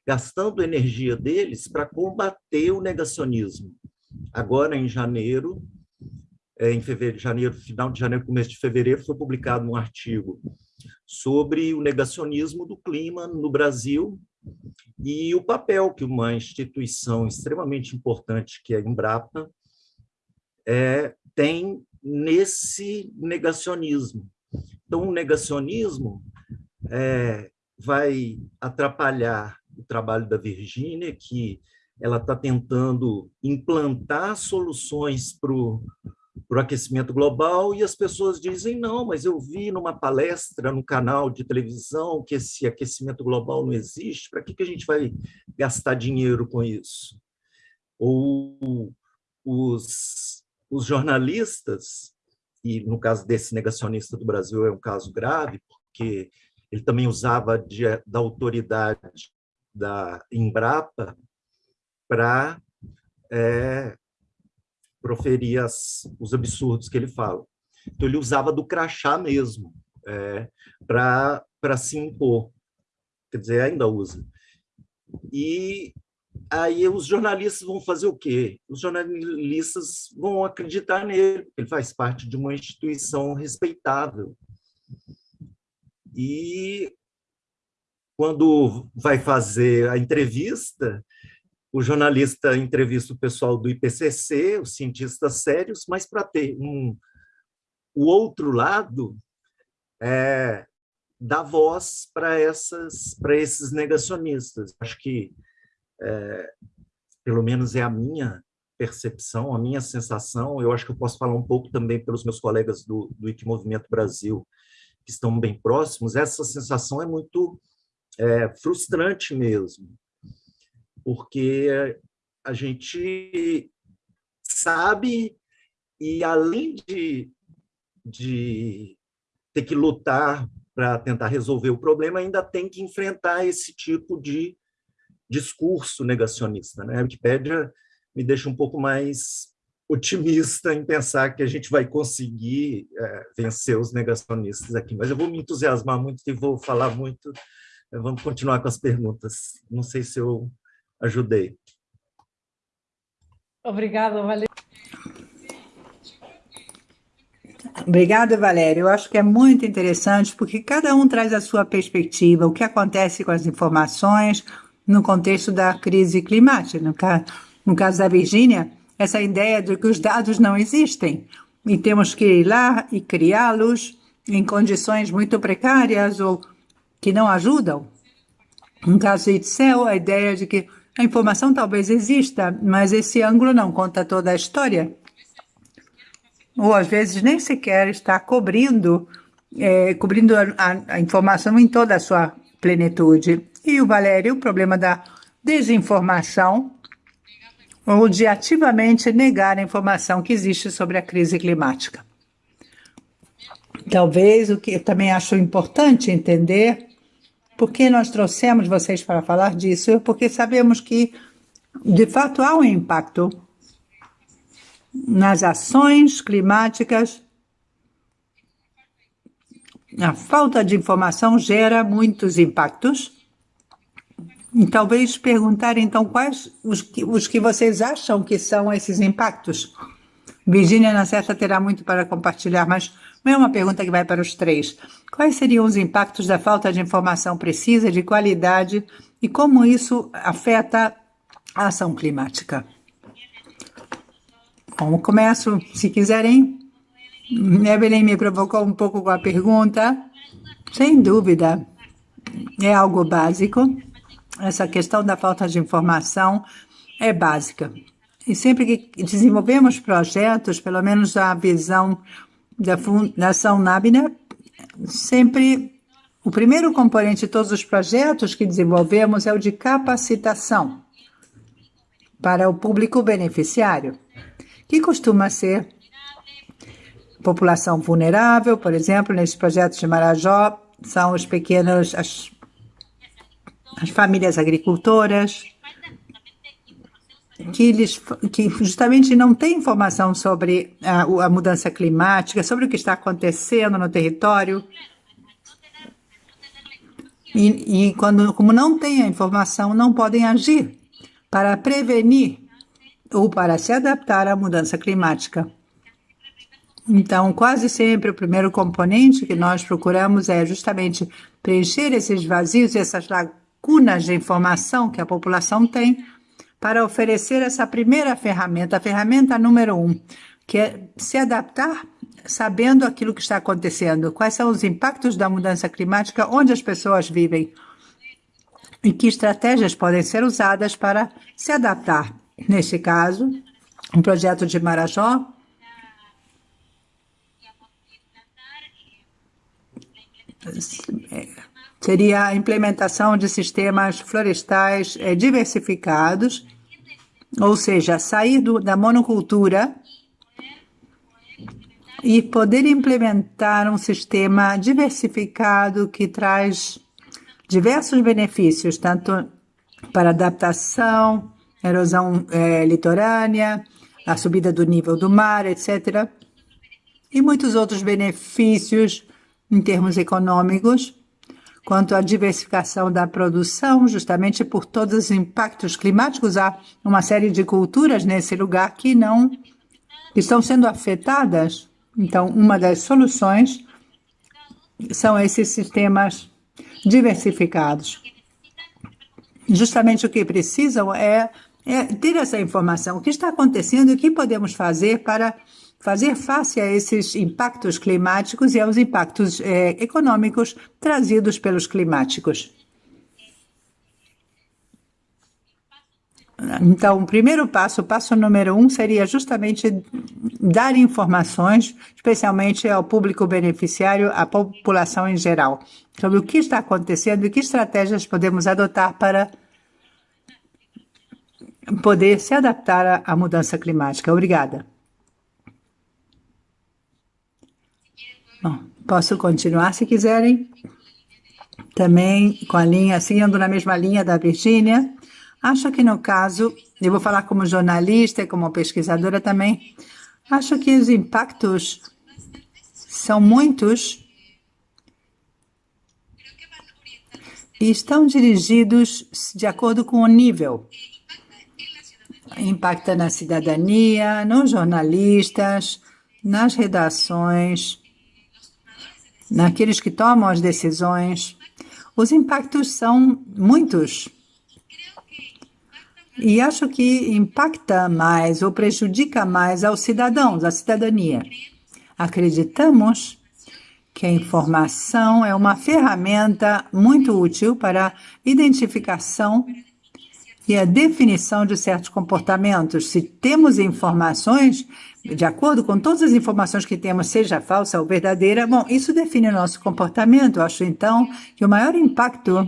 gastando energia deles para combater o negacionismo. Agora, em janeiro, é, em fevereiro, janeiro, final de janeiro, começo de fevereiro, foi publicado um artigo sobre o negacionismo do clima no Brasil e o papel que uma instituição extremamente importante, que é a Embrapa, é, tem nesse negacionismo. Então, o negacionismo é, vai atrapalhar o trabalho da Virgínia, que ela está tentando implantar soluções para o aquecimento global e as pessoas dizem não, mas eu vi numa palestra no canal de televisão que esse aquecimento global não existe, para que, que a gente vai gastar dinheiro com isso? Ou os, os jornalistas, e no caso desse negacionista do Brasil é um caso grave, porque ele também usava de, da autoridade da Embrapa para é, proferir as, os absurdos que ele fala. Então, ele usava do crachá mesmo, é, para se impor. Quer dizer, ainda usa. E aí os jornalistas vão fazer o quê? Os jornalistas vão acreditar nele, ele faz parte de uma instituição respeitável. E quando vai fazer a entrevista, o jornalista entrevista o pessoal do IPCC, os cientistas sérios, mas para ter um, o outro lado, é, dar voz para essas para esses negacionistas. Acho que, é, pelo menos é a minha percepção, a minha sensação, eu acho que eu posso falar um pouco também pelos meus colegas do, do IT Movimento Brasil, que estão bem próximos, essa sensação é muito é, frustrante mesmo, porque a gente sabe e além de, de ter que lutar para tentar resolver o problema, ainda tem que enfrentar esse tipo de discurso negacionista. Né? A Wikipédia me deixa um pouco mais otimista em pensar que a gente vai conseguir é, vencer os negacionistas aqui. Mas eu vou me entusiasmar muito e vou falar muito. Vamos continuar com as perguntas. Não sei se eu ajudei. Obrigada, Valério. Obrigada, Valério. Eu acho que é muito interessante porque cada um traz a sua perspectiva, o que acontece com as informações no contexto da crise climática. No caso, no caso da Virgínia, essa ideia de que os dados não existem e temos que ir lá e criá-los em condições muito precárias ou que não ajudam. No caso de Itzel, a ideia de que a informação talvez exista, mas esse ângulo não conta toda a história. Ou às vezes nem sequer está cobrindo, é, cobrindo a, a, informação em toda a sua plenitude. E o Valério, o problema da desinformação, ou de ativamente negar a informação que existe sobre a crise climática. Talvez o que eu também acho importante entender por que nós trouxemos vocês para falar disso? É porque sabemos que, de fato, há um impacto nas ações climáticas. A falta de informação gera muitos impactos. E talvez perguntar, então, quais os que, os que vocês acham que são esses impactos. Virginia, na certa, terá muito para compartilhar, mas é uma pergunta que vai para os três. Quais seriam os impactos da falta de informação precisa, de qualidade, e como isso afeta a ação climática? Bom, começo, se quiserem. Evelyn me provocou um pouco com a pergunta. Sem dúvida, é algo básico. Essa questão da falta de informação é básica. E sempre que desenvolvemos projetos, pelo menos a visão da Fundação Nabina, sempre o primeiro componente de todos os projetos que desenvolvemos é o de capacitação para o público beneficiário, que costuma ser população vulnerável, por exemplo, nesse projeto de Marajó, são os pequenos, as, as famílias agricultoras, que eles que justamente não têm informação sobre a, a mudança climática, sobre o que está acontecendo no território. E, e quando, como não têm a informação, não podem agir para prevenir ou para se adaptar à mudança climática. Então, quase sempre o primeiro componente que nós procuramos é justamente preencher esses vazios e essas lacunas de informação que a população tem para oferecer essa primeira ferramenta, a ferramenta número um, que é se adaptar sabendo aquilo que está acontecendo, quais são os impactos da mudança climática, onde as pessoas vivem e que estratégias podem ser usadas para se adaptar. Neste caso, um projeto de Marajó seria a implementação de sistemas florestais é, diversificados, ou seja, sair do, da monocultura e poder implementar um sistema diversificado que traz diversos benefícios, tanto para adaptação, erosão é, litorânea, a subida do nível do mar, etc. E muitos outros benefícios em termos econômicos, quanto à diversificação da produção, justamente por todos os impactos climáticos. Há uma série de culturas nesse lugar que não estão sendo afetadas. Então, uma das soluções são esses sistemas diversificados. Justamente o que precisam é, é ter essa informação, o que está acontecendo e o que podemos fazer para fazer face a esses impactos climáticos e aos impactos é, econômicos trazidos pelos climáticos. Então, o primeiro passo, o passo número um, seria justamente dar informações, especialmente ao público beneficiário, à população em geral, sobre o que está acontecendo e que estratégias podemos adotar para poder se adaptar à mudança climática. Obrigada. Bom, posso continuar se quiserem. Também com a linha, seguindo na mesma linha da Virgínia. Acho que no caso, eu vou falar como jornalista e como pesquisadora também, acho que os impactos são muitos e estão dirigidos de acordo com o nível. Impacta na cidadania, nos jornalistas, nas redações, naqueles que tomam as decisões. Os impactos são muitos. E acho que impacta mais ou prejudica mais aos cidadãos, à cidadania. Acreditamos que a informação é uma ferramenta muito útil para identificação e a definição de certos comportamentos. Se temos informações, de acordo com todas as informações que temos, seja falsa ou verdadeira, bom, isso define o nosso comportamento. Eu acho então que o maior impacto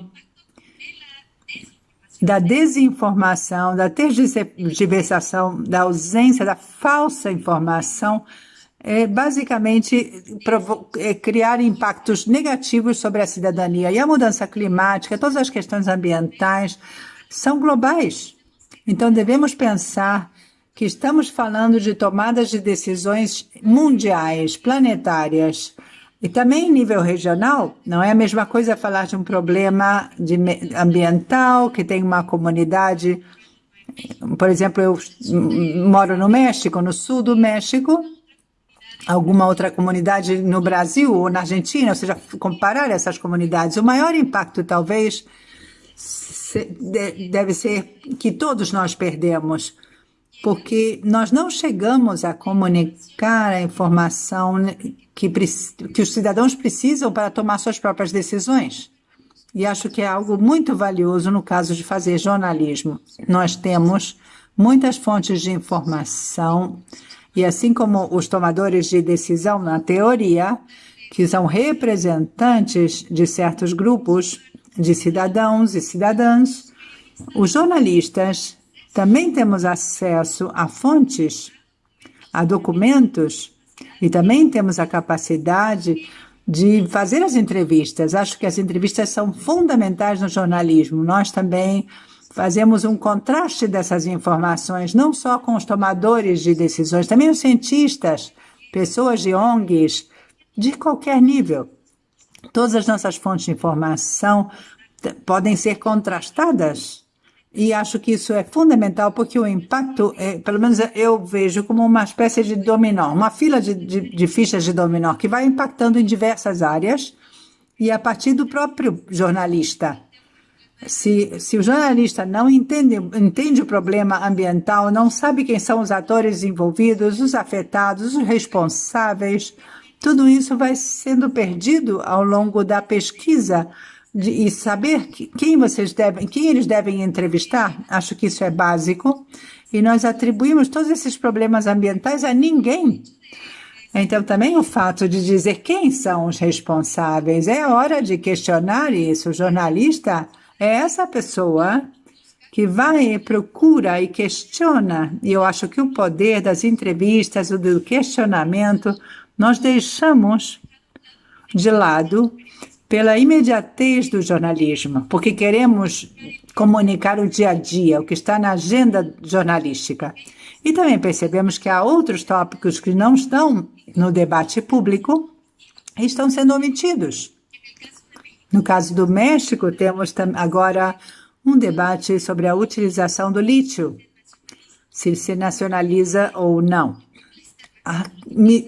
da desinformação, da tergiversação, da ausência, da falsa informação, é basicamente é criar impactos negativos sobre a cidadania. E a mudança climática, todas as questões ambientais, são globais. Então, devemos pensar que estamos falando de tomadas de decisões mundiais, planetárias, e também em nível regional, não é a mesma coisa falar de um problema de ambiental, que tem uma comunidade, por exemplo, eu moro no México, no sul do México, alguma outra comunidade no Brasil ou na Argentina, ou seja, comparar essas comunidades. O maior impacto, talvez, deve ser que todos nós perdemos, porque nós não chegamos a comunicar a informação que, que os cidadãos precisam para tomar suas próprias decisões. E acho que é algo muito valioso no caso de fazer jornalismo. Nós temos muitas fontes de informação e assim como os tomadores de decisão na teoria, que são representantes de certos grupos, de cidadãos e cidadãs, os jornalistas também temos acesso a fontes, a documentos e também temos a capacidade de fazer as entrevistas. Acho que as entrevistas são fundamentais no jornalismo. Nós também fazemos um contraste dessas informações, não só com os tomadores de decisões, também os cientistas, pessoas de ONGs, de qualquer nível. Todas as nossas fontes de informação podem ser contrastadas. E acho que isso é fundamental, porque o impacto, é, pelo menos eu vejo como uma espécie de dominó, uma fila de, de, de fichas de dominó que vai impactando em diversas áreas e a partir do próprio jornalista. Se, se o jornalista não entende, entende o problema ambiental, não sabe quem são os atores envolvidos, os afetados, os responsáveis, tudo isso vai sendo perdido ao longo da pesquisa de, e saber que, quem vocês devem, quem eles devem entrevistar. Acho que isso é básico. E nós atribuímos todos esses problemas ambientais a ninguém. Então, também o fato de dizer quem são os responsáveis, é hora de questionar isso. O jornalista é essa pessoa que vai e procura e questiona. E eu acho que o poder das entrevistas, do questionamento, nós deixamos de lado pela imediatez do jornalismo, porque queremos comunicar o dia a dia, o que está na agenda jornalística. E também percebemos que há outros tópicos que não estão no debate público e estão sendo omitidos. No caso do México, temos agora um debate sobre a utilização do lítio, se se nacionaliza ou não.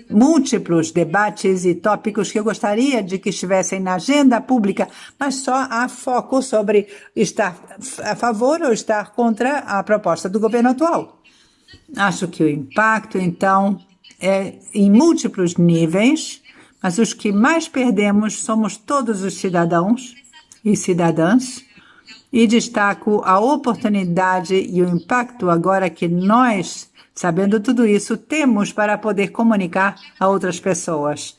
Múltiplos debates e tópicos que eu gostaria de que estivessem na agenda pública, mas só há foco sobre estar a favor ou estar contra a proposta do governo atual. Acho que o impacto, então, é em múltiplos níveis, mas os que mais perdemos somos todos os cidadãos e cidadãs. E destaco a oportunidade e o impacto agora que nós, sabendo tudo isso, temos para poder comunicar a outras pessoas.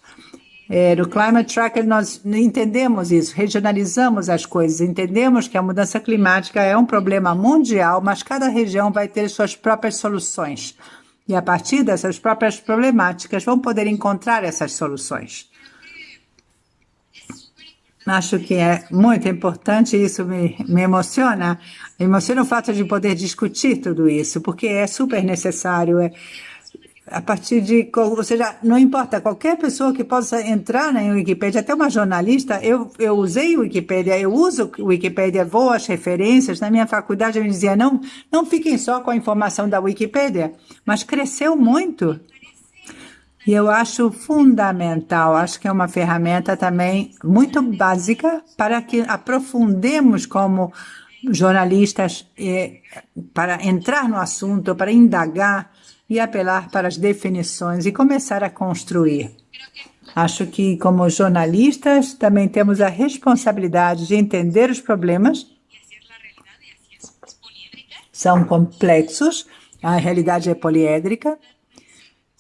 É, no Climate Tracker, nós entendemos isso, regionalizamos as coisas, entendemos que a mudança climática é um problema mundial, mas cada região vai ter suas próprias soluções e, a partir dessas próprias problemáticas, vão poder encontrar essas soluções. Acho que é muito importante, isso me, me emociona. Me emociona o fato de poder discutir tudo isso, porque é super necessário. É, a partir de, ou seja, não importa, qualquer pessoa que possa entrar na Wikipedia, até uma jornalista, eu, eu usei o Wikipedia, eu uso o Wikipedia, vou às referências, na minha faculdade eu me dizia, não, não fiquem só com a informação da Wikipedia, mas cresceu muito. E eu acho fundamental, acho que é uma ferramenta também muito básica para que aprofundemos como jornalistas eh, para entrar no assunto, para indagar, e apelar para as definições e começar a construir. Acho que, como jornalistas, também temos a responsabilidade de entender os problemas. São complexos, a realidade é poliédrica,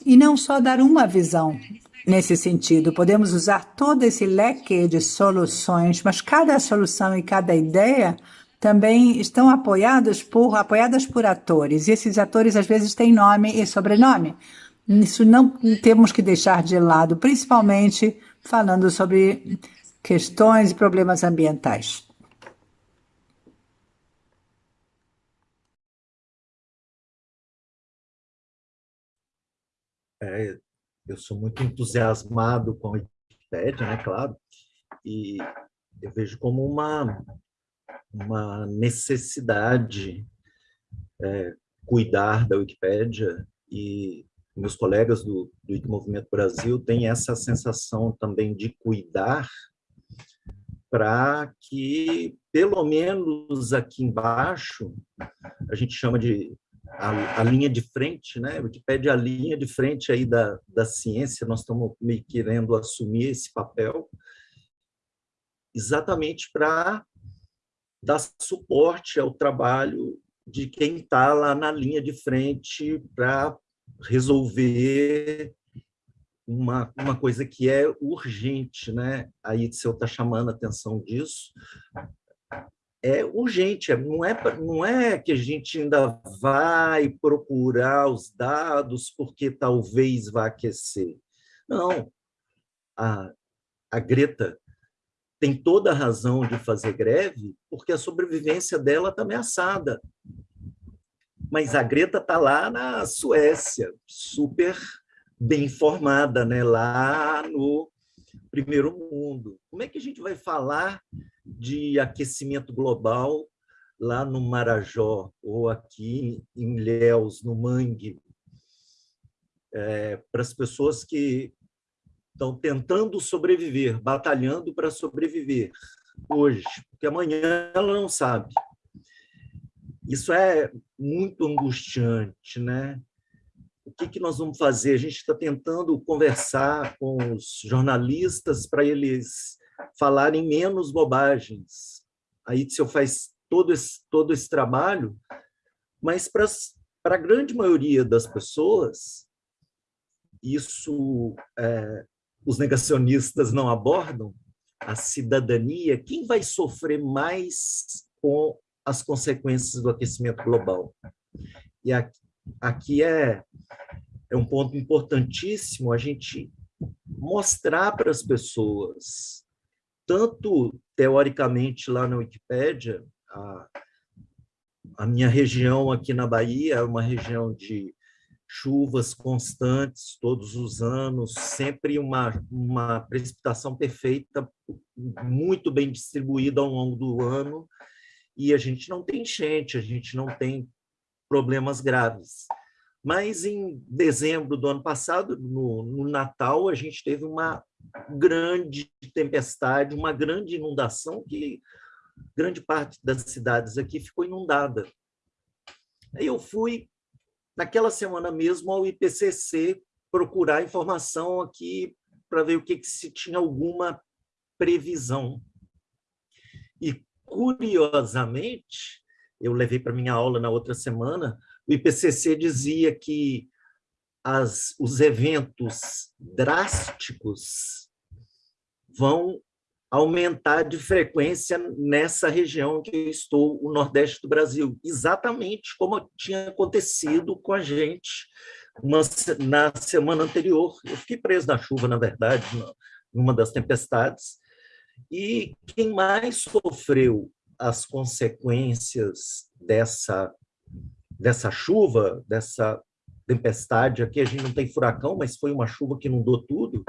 e não só dar uma visão nesse sentido. Podemos usar todo esse leque de soluções, mas cada solução e cada ideia também estão apoiados por, apoiadas por atores, e esses atores às vezes têm nome e sobrenome. Isso não temos que deixar de lado, principalmente falando sobre questões e problemas ambientais. É, eu sou muito entusiasmado com a Wikipedia, né, claro, e eu vejo como uma uma necessidade é, cuidar da Wikipédia e meus colegas do, do Movimento Brasil têm essa sensação também de cuidar para que, pelo menos aqui embaixo, a gente chama de a, a, linha de frente, né? O Wikipédia é a linha de frente aí da, da ciência, nós estamos meio querendo assumir esse papel, exatamente para dar suporte ao trabalho de quem está lá na linha de frente para resolver uma, uma coisa que é urgente, né? Se eu está chamando a atenção disso, é urgente, é, não é, não é que a gente ainda vai procurar os dados porque talvez vá aquecer. Não, a, a Greta tem toda a razão de fazer greve, porque a sobrevivência dela está ameaçada. Mas a Greta está lá na Suécia, super bem informada, né? lá no primeiro mundo. Como é que a gente vai falar de aquecimento global lá no Marajó, ou aqui em Ilhéus, no Mangue, é, para as pessoas que estão tentando sobreviver, batalhando para sobreviver hoje, porque amanhã ela não sabe. Isso é muito angustiante, né? O que, que nós vamos fazer? A gente está tentando conversar com os jornalistas para eles falarem menos bobagens. O senhor faz todo esse, todo esse trabalho, mas para, para a grande maioria das pessoas, isso é, os negacionistas não abordam, a cidadania, quem vai sofrer mais com as consequências do aquecimento global? E aqui, aqui é, é um ponto importantíssimo a gente mostrar para as pessoas, tanto teoricamente lá na Wikipédia, a, a minha região aqui na Bahia é uma região de chuvas constantes todos os anos, sempre uma, uma precipitação perfeita, muito bem distribuída ao longo do ano, e a gente não tem enchente, a gente não tem problemas graves. Mas em dezembro do ano passado, no, no Natal, a gente teve uma grande tempestade, uma grande inundação que grande parte das cidades aqui ficou inundada. Aí eu fui naquela semana mesmo, ao IPCC procurar informação aqui para ver o que, que se tinha alguma previsão. E, curiosamente, eu levei para minha aula na outra semana, o IPCC dizia que as, os eventos drásticos vão aumentar de frequência nessa região que eu estou, o Nordeste do Brasil, exatamente como tinha acontecido com a gente uma, na semana anterior. Eu fiquei preso na chuva, na verdade, numa das tempestades, e quem mais sofreu as consequências dessa, dessa chuva, dessa tempestade, aqui a gente não tem furacão, mas foi uma chuva que inundou tudo,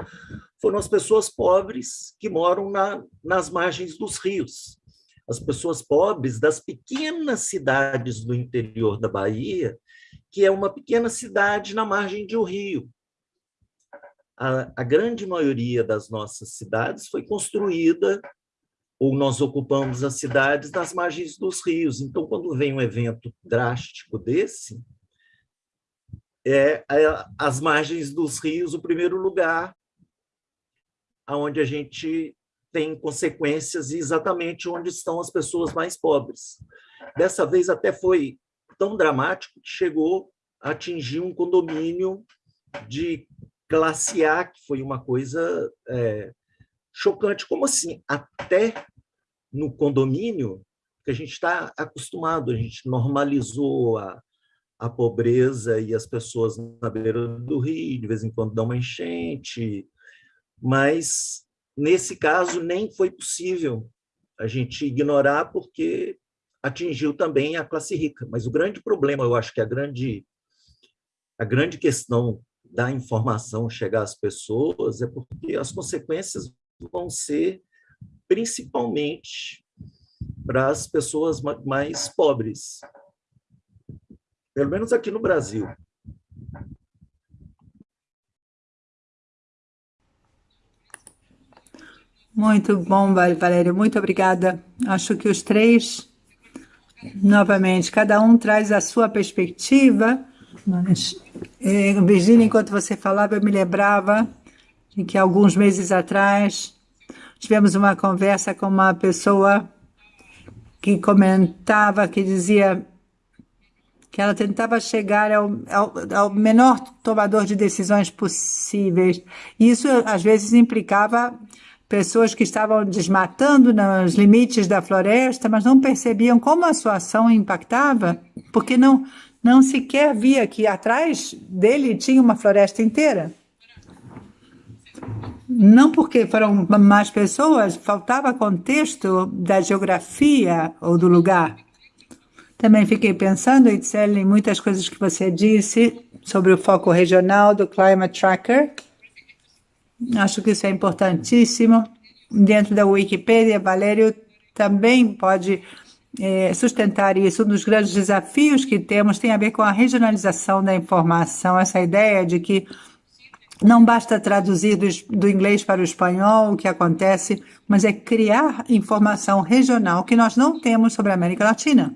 foram as pessoas pobres que moram na, nas margens dos rios. As pessoas pobres das pequenas cidades do interior da Bahia, que é uma pequena cidade na margem de um rio. A, a grande maioria das nossas cidades foi construída ou nós ocupamos as cidades nas margens dos rios. Então, quando vem um evento drástico desse, é, é as margens dos rios o primeiro lugar onde a gente tem consequências exatamente onde estão as pessoas mais pobres. Dessa vez até foi tão dramático que chegou a atingir um condomínio de classe A, que foi uma coisa é, chocante. Como assim? Até no condomínio, que a gente está acostumado, a gente normalizou a, a pobreza e as pessoas na beira do rio, de vez em quando dá uma enchente, mas nesse caso nem foi possível a gente ignorar porque atingiu também a classe rica. Mas o grande problema, eu acho que a grande a grande questão da informação chegar às pessoas é porque as consequências vão ser principalmente para as pessoas mais pobres, pelo menos aqui no Brasil. Muito bom, Valério, muito obrigada. Acho que os três, novamente, cada um traz a sua perspectiva, mas, eh, Virginia, enquanto você falava, eu me lembrava de que alguns meses atrás tivemos uma conversa com uma pessoa que comentava, que dizia que ela tentava chegar ao, ao, ao, menor tomador de decisões possíveis. Isso, às vezes, implicava pessoas que estavam desmatando nos limites da floresta, mas não percebiam como a sua ação impactava, porque não, não sequer via que atrás dele tinha uma floresta inteira. Não porque foram mais pessoas, faltava contexto da geografia ou do lugar. Também fiquei pensando, Itzel, em muitas coisas que você disse sobre o foco regional do Climate Tracker. Acho que isso é importantíssimo. Dentro da Wikipedia, Valério também pode é, sustentar isso. Um dos grandes desafios que temos tem a ver com a regionalização da informação, essa ideia de que não basta traduzir do, do, inglês para o espanhol o que acontece, mas é criar informação regional que nós não temos sobre a América Latina.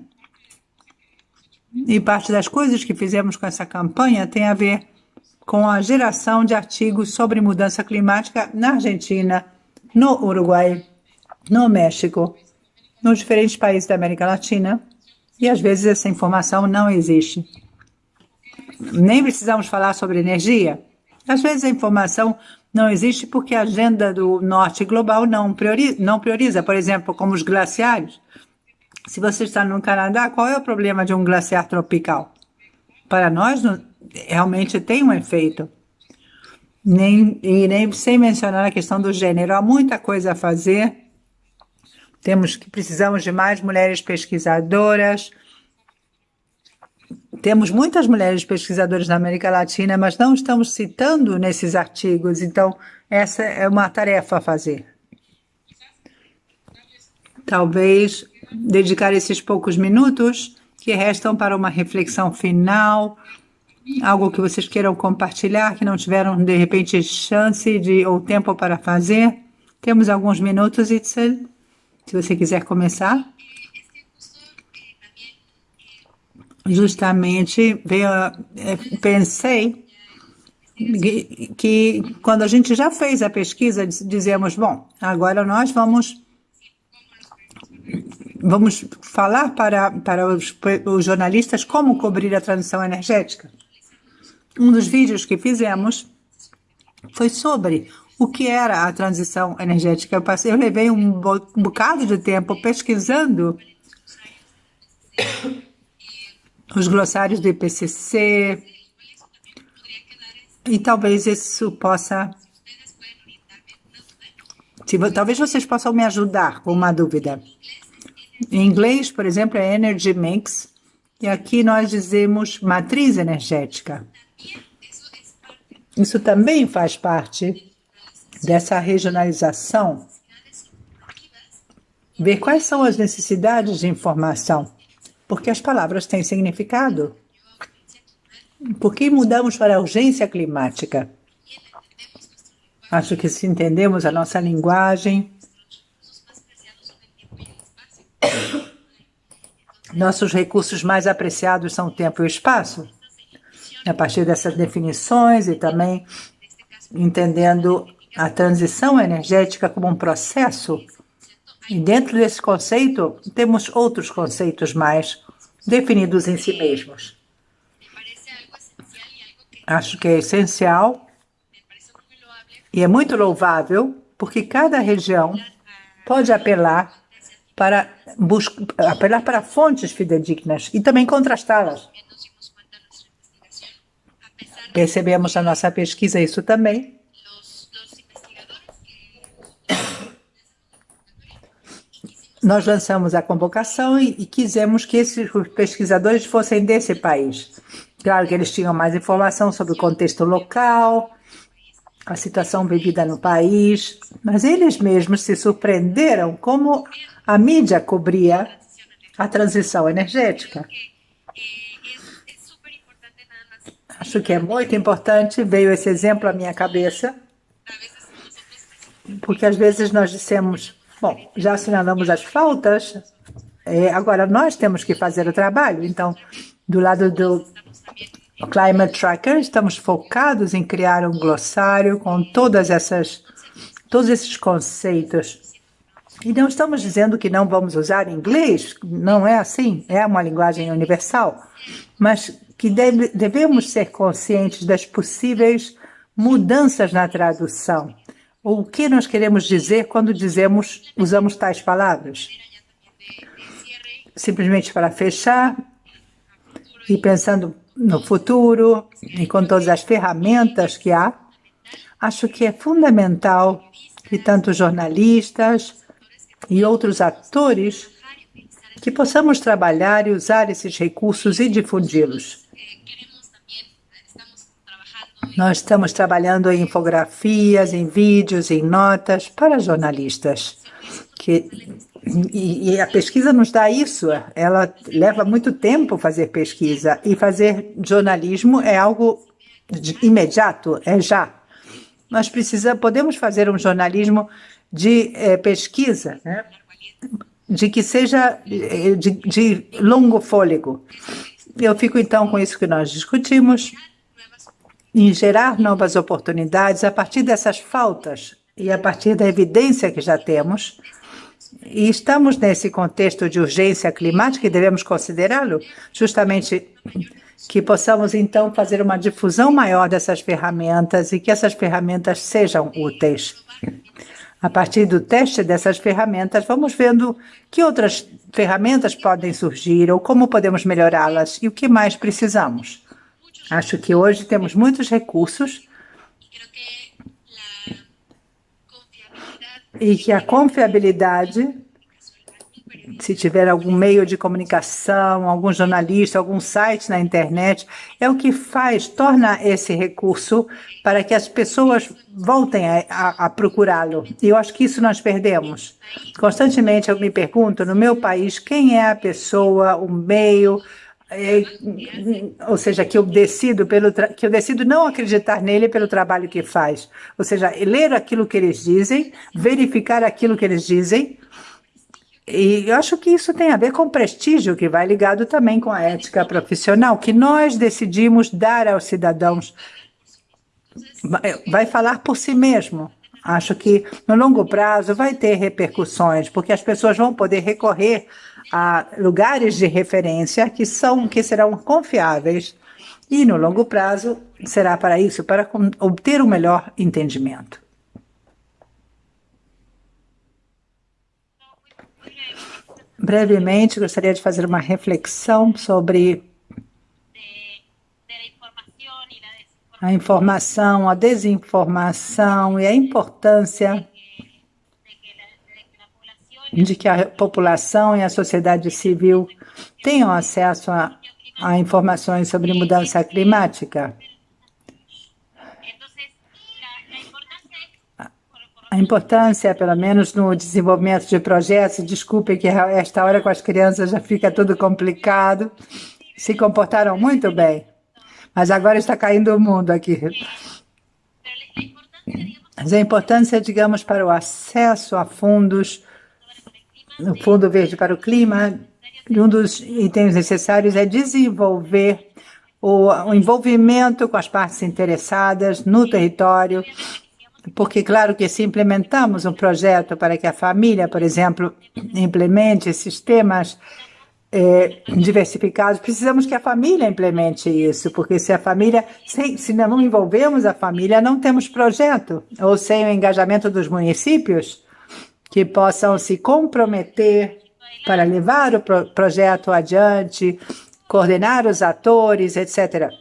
E parte das coisas que fizemos com essa campanha tem a ver com a geração de artigos sobre mudança climática na Argentina, no Uruguai, no México, nos diferentes países da América Latina. E às vezes essa informação não existe. Nem precisamos falar sobre energia. Às vezes a informação não existe porque a agenda do norte global não prioriza, não prioriza por exemplo, como os glaciares. Se você está no Canadá, qual é o problema de um glaciar tropical? Para nós, realmente tem um efeito. Nem, e nem sem mencionar a questão do gênero. Há muita coisa a fazer. Temos que precisamos de mais mulheres pesquisadoras. Temos muitas mulheres pesquisadoras na América Latina, mas não estamos citando nesses artigos. Então, essa é uma tarefa a fazer. Talvez dedicar esses poucos minutos que restam para uma reflexão final, algo que vocês queiram compartilhar, que não tiveram de repente chance de ou tempo para fazer. Temos alguns minutos, Itzel, se você quiser começar. Justamente veio, é, pensei que quando a gente já fez a pesquisa, dizemos, bom, agora nós vamos vamos falar para, para os, os jornalistas como cobrir a transição energética. Um dos vídeos que fizemos foi sobre o que era a transição energética. Eu, passei, eu levei um, bocado de tempo pesquisando os glossários do IPCC e talvez isso possa... Talvez vocês possam me ajudar com uma dúvida. Em inglês, por exemplo, é Energy Mix, e aqui nós dizemos matriz energética. Isso também faz parte dessa regionalização. Ver quais são as necessidades de informação, porque as palavras têm significado. Por que mudamos para a urgência climática? Acho que se entendemos a nossa linguagem, nossos recursos mais apreciados são o tempo e o espaço. A partir dessas definições e também entendendo a transição energética como um processo, e dentro desse conceito temos outros conceitos mais definidos em si mesmos. Acho que é essencial e é muito louvável porque cada região pode apelar para apelar para fontes fidedignas e também contrastá-las. Percebemos na nossa pesquisa isso também. Nós lançamos a convocação e, e quisemos que esses pesquisadores fossem desse país. Claro que eles tinham mais informação sobre o contexto local, a situação vivida no país, mas eles mesmos se surpreenderam como a mídia cobria a transição energética. Acho que é muito importante, veio esse exemplo à minha cabeça, porque às vezes nós dissemos, bom, já assinalamos as faltas, é, agora nós temos que fazer o trabalho. Então, do lado do Climate Tracker, estamos focados em criar um glossário com todas essas, todos esses conceitos e não estamos dizendo que não vamos usar inglês, não é assim, é uma linguagem universal, mas que deve, devemos ser conscientes das possíveis mudanças na tradução. O que nós queremos dizer quando dizemos, usamos tais palavras? Simplesmente para fechar e pensando no futuro e com todas as ferramentas que há, acho que é fundamental que tanto jornalistas e outros atores que possamos trabalhar e usar esses recursos e difundi-los. Nós estamos trabalhando em infografias, em vídeos, em notas para jornalistas. Que, e, e, a pesquisa nos dá isso. Ela leva muito tempo fazer pesquisa e fazer jornalismo é algo imediato, é já. Nós precisamos, podemos fazer um jornalismo de é, pesquisa, né? de que seja eh, de, de longo fôlego. Eu fico então com isso que nós discutimos, em gerar novas oportunidades a partir dessas faltas e a partir da evidência que já temos. E estamos nesse contexto de urgência climática e devemos considerá-lo, justamente que possamos então fazer uma difusão maior dessas ferramentas e que essas ferramentas sejam úteis. A partir do teste dessas ferramentas, vamos vendo que outras ferramentas podem surgir ou como podemos melhorá-las e o que mais precisamos. Acho que hoje temos muitos recursos e que a confiabilidade se tiver algum meio de comunicação, algum jornalista, algum site na internet, é o que faz, torna esse recurso para que as pessoas voltem a, a, a procurá-lo. E eu acho que isso nós perdemos. Constantemente eu me pergunto, no meu país, quem é a pessoa, o meio, ou seja, que eu decido pelo que eu decido não acreditar nele pelo trabalho que faz, ou seja, ler aquilo que eles dizem, verificar aquilo que eles dizem e eu acho que isso tem a ver com prestígio, que vai ligado também com a ética profissional, que nós decidimos dar aos cidadãos. Vai falar por si mesmo. Acho que no longo prazo vai ter repercussões, porque as pessoas vão poder recorrer a lugares de referência que são que serão confiáveis e no longo prazo será para isso, para obter um melhor entendimento. Brevemente, gostaria de fazer uma reflexão sobre a informação, a desinformação e a importância de que a população e a sociedade civil tenham acesso a, a informações sobre mudança climática. a importância, pelo menos no desenvolvimento de projetos, desculpe que esta hora com as crianças já fica tudo complicado, se comportaram muito bem, mas agora está caindo o mundo aqui. Mas a importância, digamos, para o acesso a fundos, no Fundo Verde para o Clima, um dos itens necessários é desenvolver o, o envolvimento com as partes interessadas no território, porque, claro que se implementamos um projeto para que a família, por exemplo, implemente sistemas eh, diversificados, precisamos que a família implemente isso, porque se a família, se, se não envolvemos a família, não temos projeto, ou sem o engajamento dos municípios, que possam se comprometer para levar o pro projeto adiante, coordenar os atores, etc.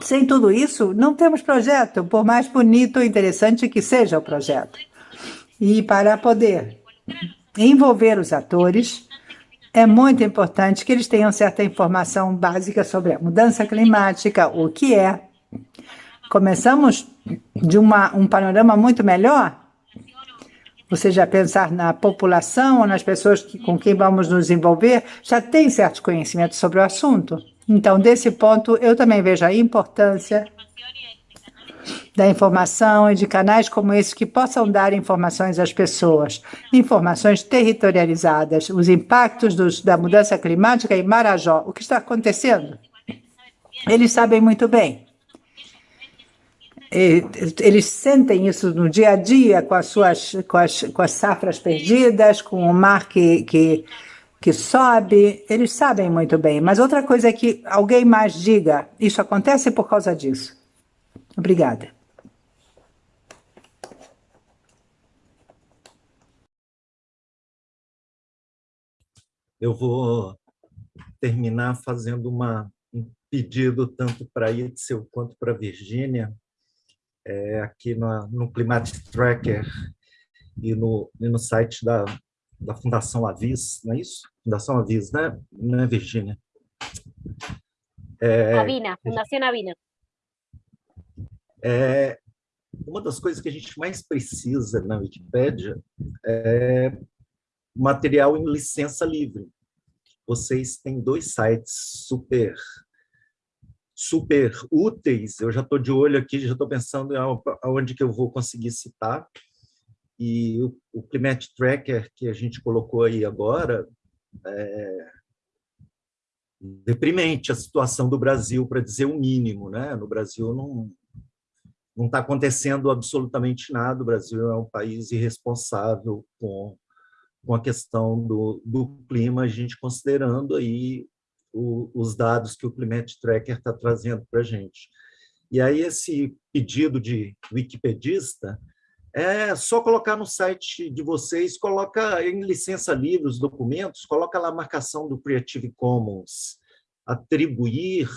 Sem tudo isso, não temos projeto, por mais bonito e interessante que seja o projeto. E para poder envolver os atores, é muito importante que eles tenham certa informação básica sobre a mudança climática, o que é. Começamos de uma, um panorama muito melhor, ou seja, pensar na população ou nas pessoas que, com quem vamos nos envolver, já tem certos conhecimentos sobre o assunto. Então, desse ponto, eu também vejo a importância da informação e de canais como esse que possam dar informações às pessoas, informações territorializadas, os impactos dos, da mudança climática em Marajó, o que está acontecendo. Eles sabem muito bem. Eles sentem isso no dia a dia com as suas com as, com as safras perdidas, com o mar que, que que sobe, eles sabem muito bem. Mas outra coisa é que alguém mais diga, isso acontece por causa disso. Obrigada. Eu vou terminar fazendo uma, um pedido tanto para Itzel quanto para Virgínia. É, aqui no, no Climate Tracker e no, e no site da, da Fundação Avis, não é isso? Fundação Avis, né? Não é Virgínia? É, Avina, Fundação Avina. É, uma das coisas que a gente mais precisa na Wikipédia é material em licença livre. Vocês têm dois sites super super úteis, eu já estou de olho aqui, já estou pensando aonde que eu vou conseguir citar, e o, o Climate Tracker que a gente colocou aí agora, é deprimente a situação do Brasil, para dizer o mínimo. Né? No Brasil não não está acontecendo absolutamente nada, o Brasil é um país irresponsável com, com a questão do, do clima, a gente considerando aí o, os dados que o Climate Tracker está trazendo para a gente. E aí esse pedido de wikipedista é só colocar no site de vocês, coloca em licença livre os documentos, coloca lá a marcação do Creative Commons, atribuir,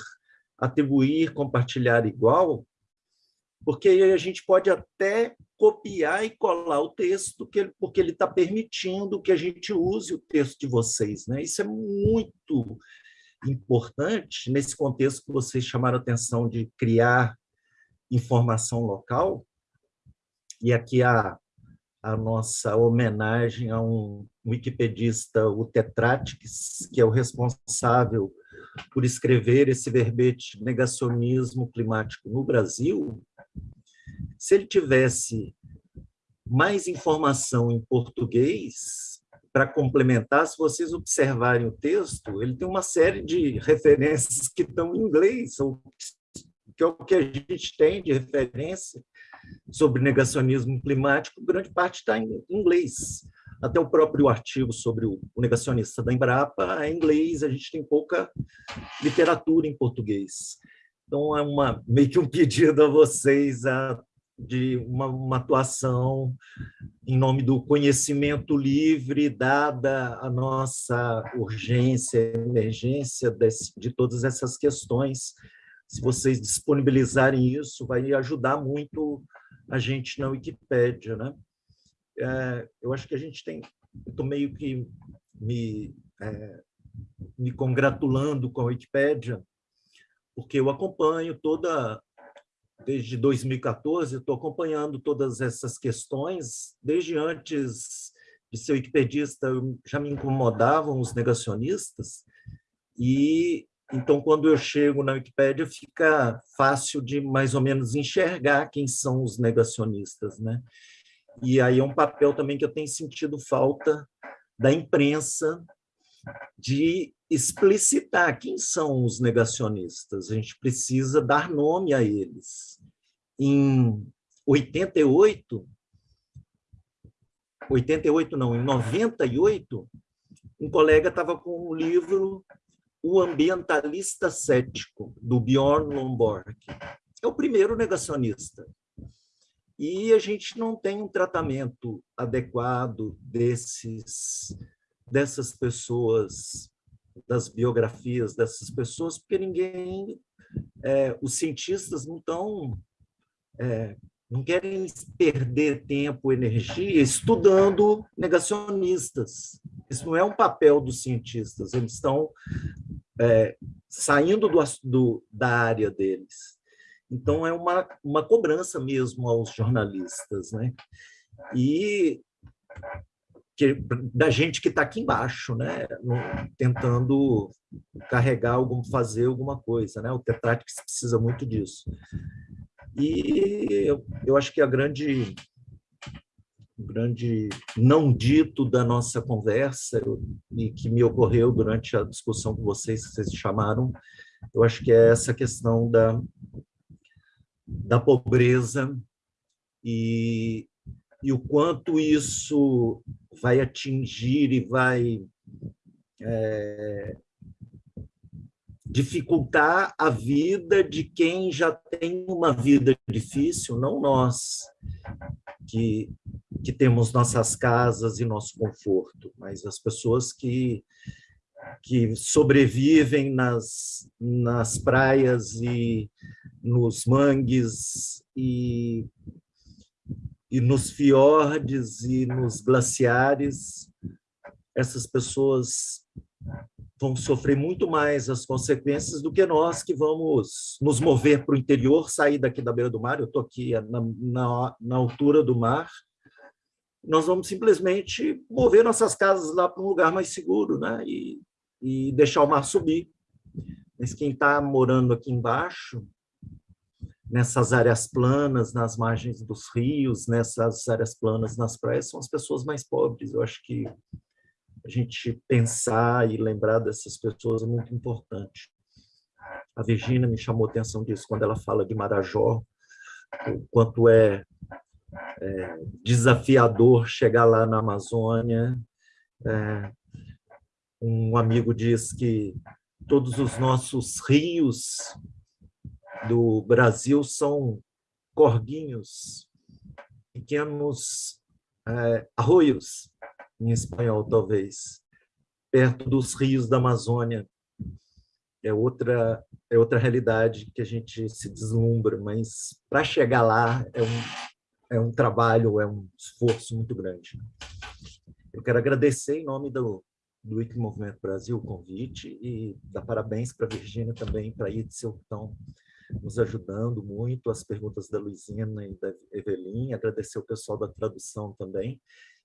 atribuir, compartilhar igual, porque a gente pode até copiar e colar o texto, porque ele está permitindo que a gente use o texto de vocês. Né? Isso é muito importante nesse contexto que vocês chamaram a atenção de criar informação local, e aqui a, a nossa homenagem a um wikipedista, o Tetratics, que é o responsável por escrever esse verbete negacionismo climático no Brasil, se ele tivesse mais informação em português, para complementar, se vocês observarem o texto, ele tem uma série de referências que estão em inglês, que é o que a gente tem de referência sobre negacionismo climático, grande parte está em inglês. Até o próprio artigo sobre o negacionista da Embrapa é em inglês, a gente tem pouca literatura em português. Então, é uma, meio que um pedido a vocês a de uma, uma, atuação em nome do conhecimento livre, dada a nossa urgência, emergência desse, de todas essas questões. Se vocês disponibilizarem isso, vai ajudar muito a gente na Wikipédia. Né? É, eu acho que a gente tem... Estou meio que me, é, me congratulando com a Wikipédia, porque eu acompanho toda desde 2014, estou acompanhando todas essas questões. Desde antes de ser wikipedista, já me incomodavam os negacionistas. E então, quando eu chego na Wikipédia, fica fácil de mais ou menos enxergar quem são os negacionistas. Né? E aí é um papel também que eu tenho sentido falta da imprensa de explicitar quem são os negacionistas. A gente precisa dar nome a eles. Em 88, 88 não, em 98, um colega estava com um livro O Ambientalista Cético, do Bjorn Lomborg. É o primeiro negacionista. E a gente não tem um tratamento adequado desses dessas pessoas, das biografias dessas pessoas, porque ninguém, é, os cientistas não estão, é, não querem perder tempo, energia estudando negacionistas. Isso não é um papel dos cientistas, eles estão é, saindo do, do, da área deles. Então, é uma, uma cobrança mesmo aos jornalistas. Né? E que, da gente que está aqui embaixo, né? tentando carregar, algum, fazer alguma coisa. Né? O Tetratics precisa muito disso. E eu, eu acho que a grande, o grande não dito da nossa conversa, e que me ocorreu durante a discussão com vocês, que vocês chamaram, eu acho que é essa questão da, da pobreza e, e o quanto isso vai atingir e vai é, dificultar a vida de quem já tem uma vida difícil, não nós, que, que temos nossas casas e nosso conforto, mas as pessoas que, que sobrevivem nas, nas praias e nos mangues e, e nos fiordes e nos glaciares, essas pessoas vão sofrer muito mais as consequências do que nós que vamos nos mover para o interior, sair daqui da beira do mar. Eu estou aqui na, na, na, altura do mar. Nós vamos simplesmente mover nossas casas lá para um lugar mais seguro né? e, e deixar o mar subir. Mas quem está morando aqui embaixo, nessas áreas planas, nas margens dos rios, nessas áreas planas nas praias, são as pessoas mais pobres. Eu acho que a gente pensar e lembrar dessas pessoas é muito importante. A Virginia me chamou a atenção disso quando ela fala de Marajó, o quanto é, é desafiador chegar lá na Amazônia. É, um amigo diz que todos os nossos rios do Brasil são corguinhos, pequenos é, arroios, em espanhol, talvez, perto dos rios da Amazônia. É outra, é outra realidade que a gente se deslumbra, mas para chegar lá é um, é um trabalho, é um esforço muito grande. Eu quero agradecer em nome do, do Wiki Movimento Brasil o convite e dar parabéns para a Virgínia também, para a que estão nos ajudando muito, as perguntas da Luizina e da Evelyn, agradecer o pessoal da tradução também,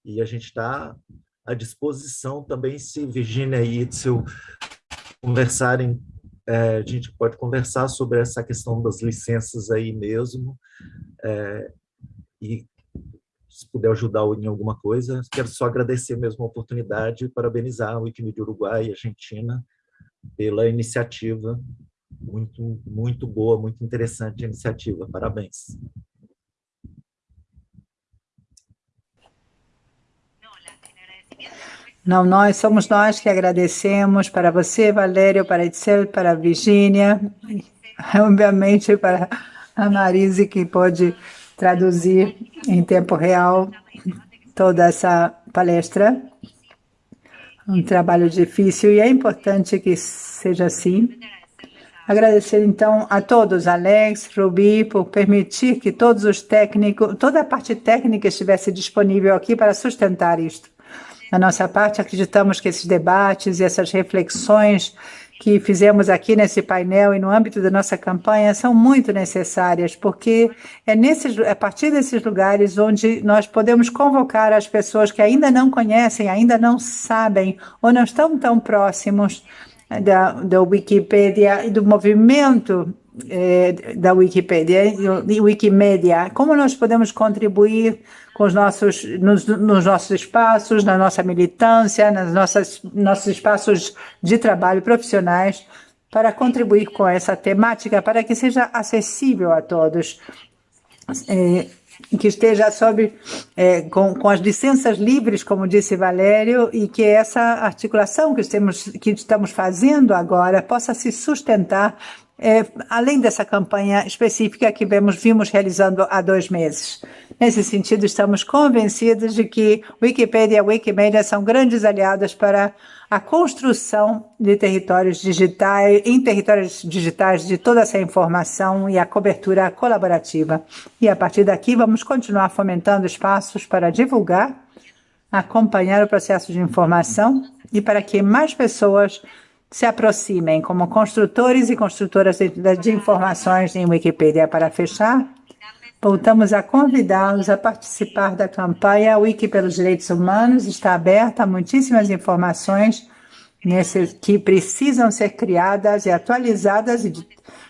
e a gente está à disposição também, se Virginia e Itzel conversarem, é, a gente pode conversar sobre essa questão das licenças aí mesmo, é, e se puder ajudar em alguma coisa, quero só agradecer mesmo a oportunidade e parabenizar o Wikimedia Uruguai e Argentina pela iniciativa, muito, muito boa, muito interessante a iniciativa, parabéns. Não, nós somos nós que agradecemos para você, Valério, para Itzel, para a Virgínia, obviamente para a Marise, que pode traduzir em tempo real toda essa palestra. Um trabalho difícil e é importante que seja assim. Agradecer então a todos, Alex, Ruby, por permitir que todos os técnicos, toda a parte técnica estivesse disponível aqui para sustentar isto. Da nossa parte, acreditamos que esses debates e essas reflexões que fizemos aqui nesse painel e no âmbito da nossa campanha são muito necessárias, porque é, nesses, é a partir desses lugares onde nós podemos convocar as pessoas que ainda não conhecem, ainda não sabem ou não estão tão próximos da, da Wikipedia e do movimento eh, da Wikipedia e Wikimedia, como nós podemos contribuir com os nossos, nos, nos, nossos espaços, na nossa militância, nossas nossos espaços de trabalho profissionais, para contribuir com essa temática, para que seja acessível a todos. Eh, que esteja sob é, com, com as licenças livres, como disse Valério, e que essa articulação que estamos, que estamos fazendo agora possa se sustentar é, além dessa campanha específica que vemos, vimos realizando há dois meses. Nesse sentido, estamos convencidos de que Wikipedia e Wikimedia são grandes aliadas para a construção de territórios digitais, em territórios digitais de toda essa informação e a cobertura colaborativa. E a partir daqui, vamos continuar fomentando espaços para divulgar, acompanhar o processo de informação e para que mais pessoas se aproximem como construtores e construtoras de, informações em Wikipedia. Para fechar, voltamos a convidá-los a participar da campanha Wiki pelos Direitos Humanos. Está aberta a muitíssimas informações que precisam ser criadas e atualizadas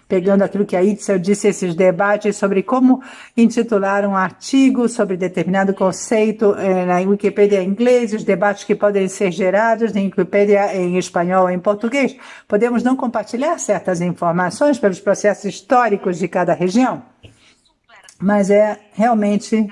pegando aquilo que a Itzel disse, esses debates sobre como intitular um artigo sobre determinado conceito eh, na Wikipedia em inglês, os debates que podem ser gerados na Wikipedia em espanhol ou em português. Podemos não compartilhar certas informações pelos processos históricos de cada região, mas é realmente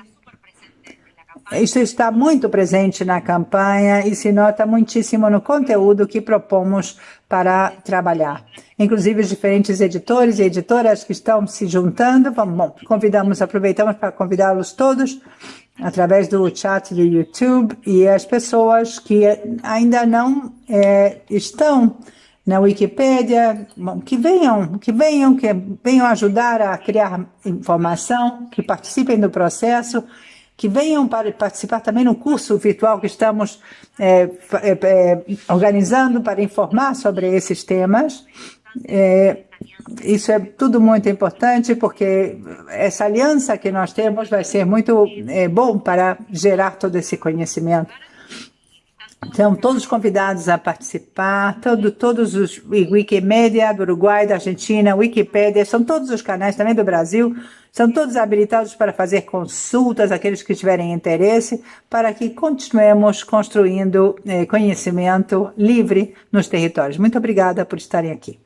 isso está muito presente na campanha e se nota muitíssimo no conteúdo que propomos para trabalhar. Inclusive, os diferentes editores e editoras que estão se juntando, bom, convidamos, aproveitamos para convidá-los todos através do chat do YouTube e as pessoas que ainda não é, estão na Wikipédia, que venham, que venham, que venham ajudar a criar informação, que participem do processo, que venham para participar também no curso virtual que estamos é, é, é, organizando para informar sobre esses temas. É, isso é tudo muito importante porque essa aliança que nós temos vai ser muito é, bom para gerar todo esse conhecimento. Então, todos convidados a participar, todo, todos os Wikimedia do Uruguai, da Argentina, Wikipédia, são todos os canais também do Brasil, são todos habilitados para fazer consultas, aqueles que tiverem interesse, para que continuemos construindo eh, conhecimento livre nos territórios. Muito obrigada por estarem aqui.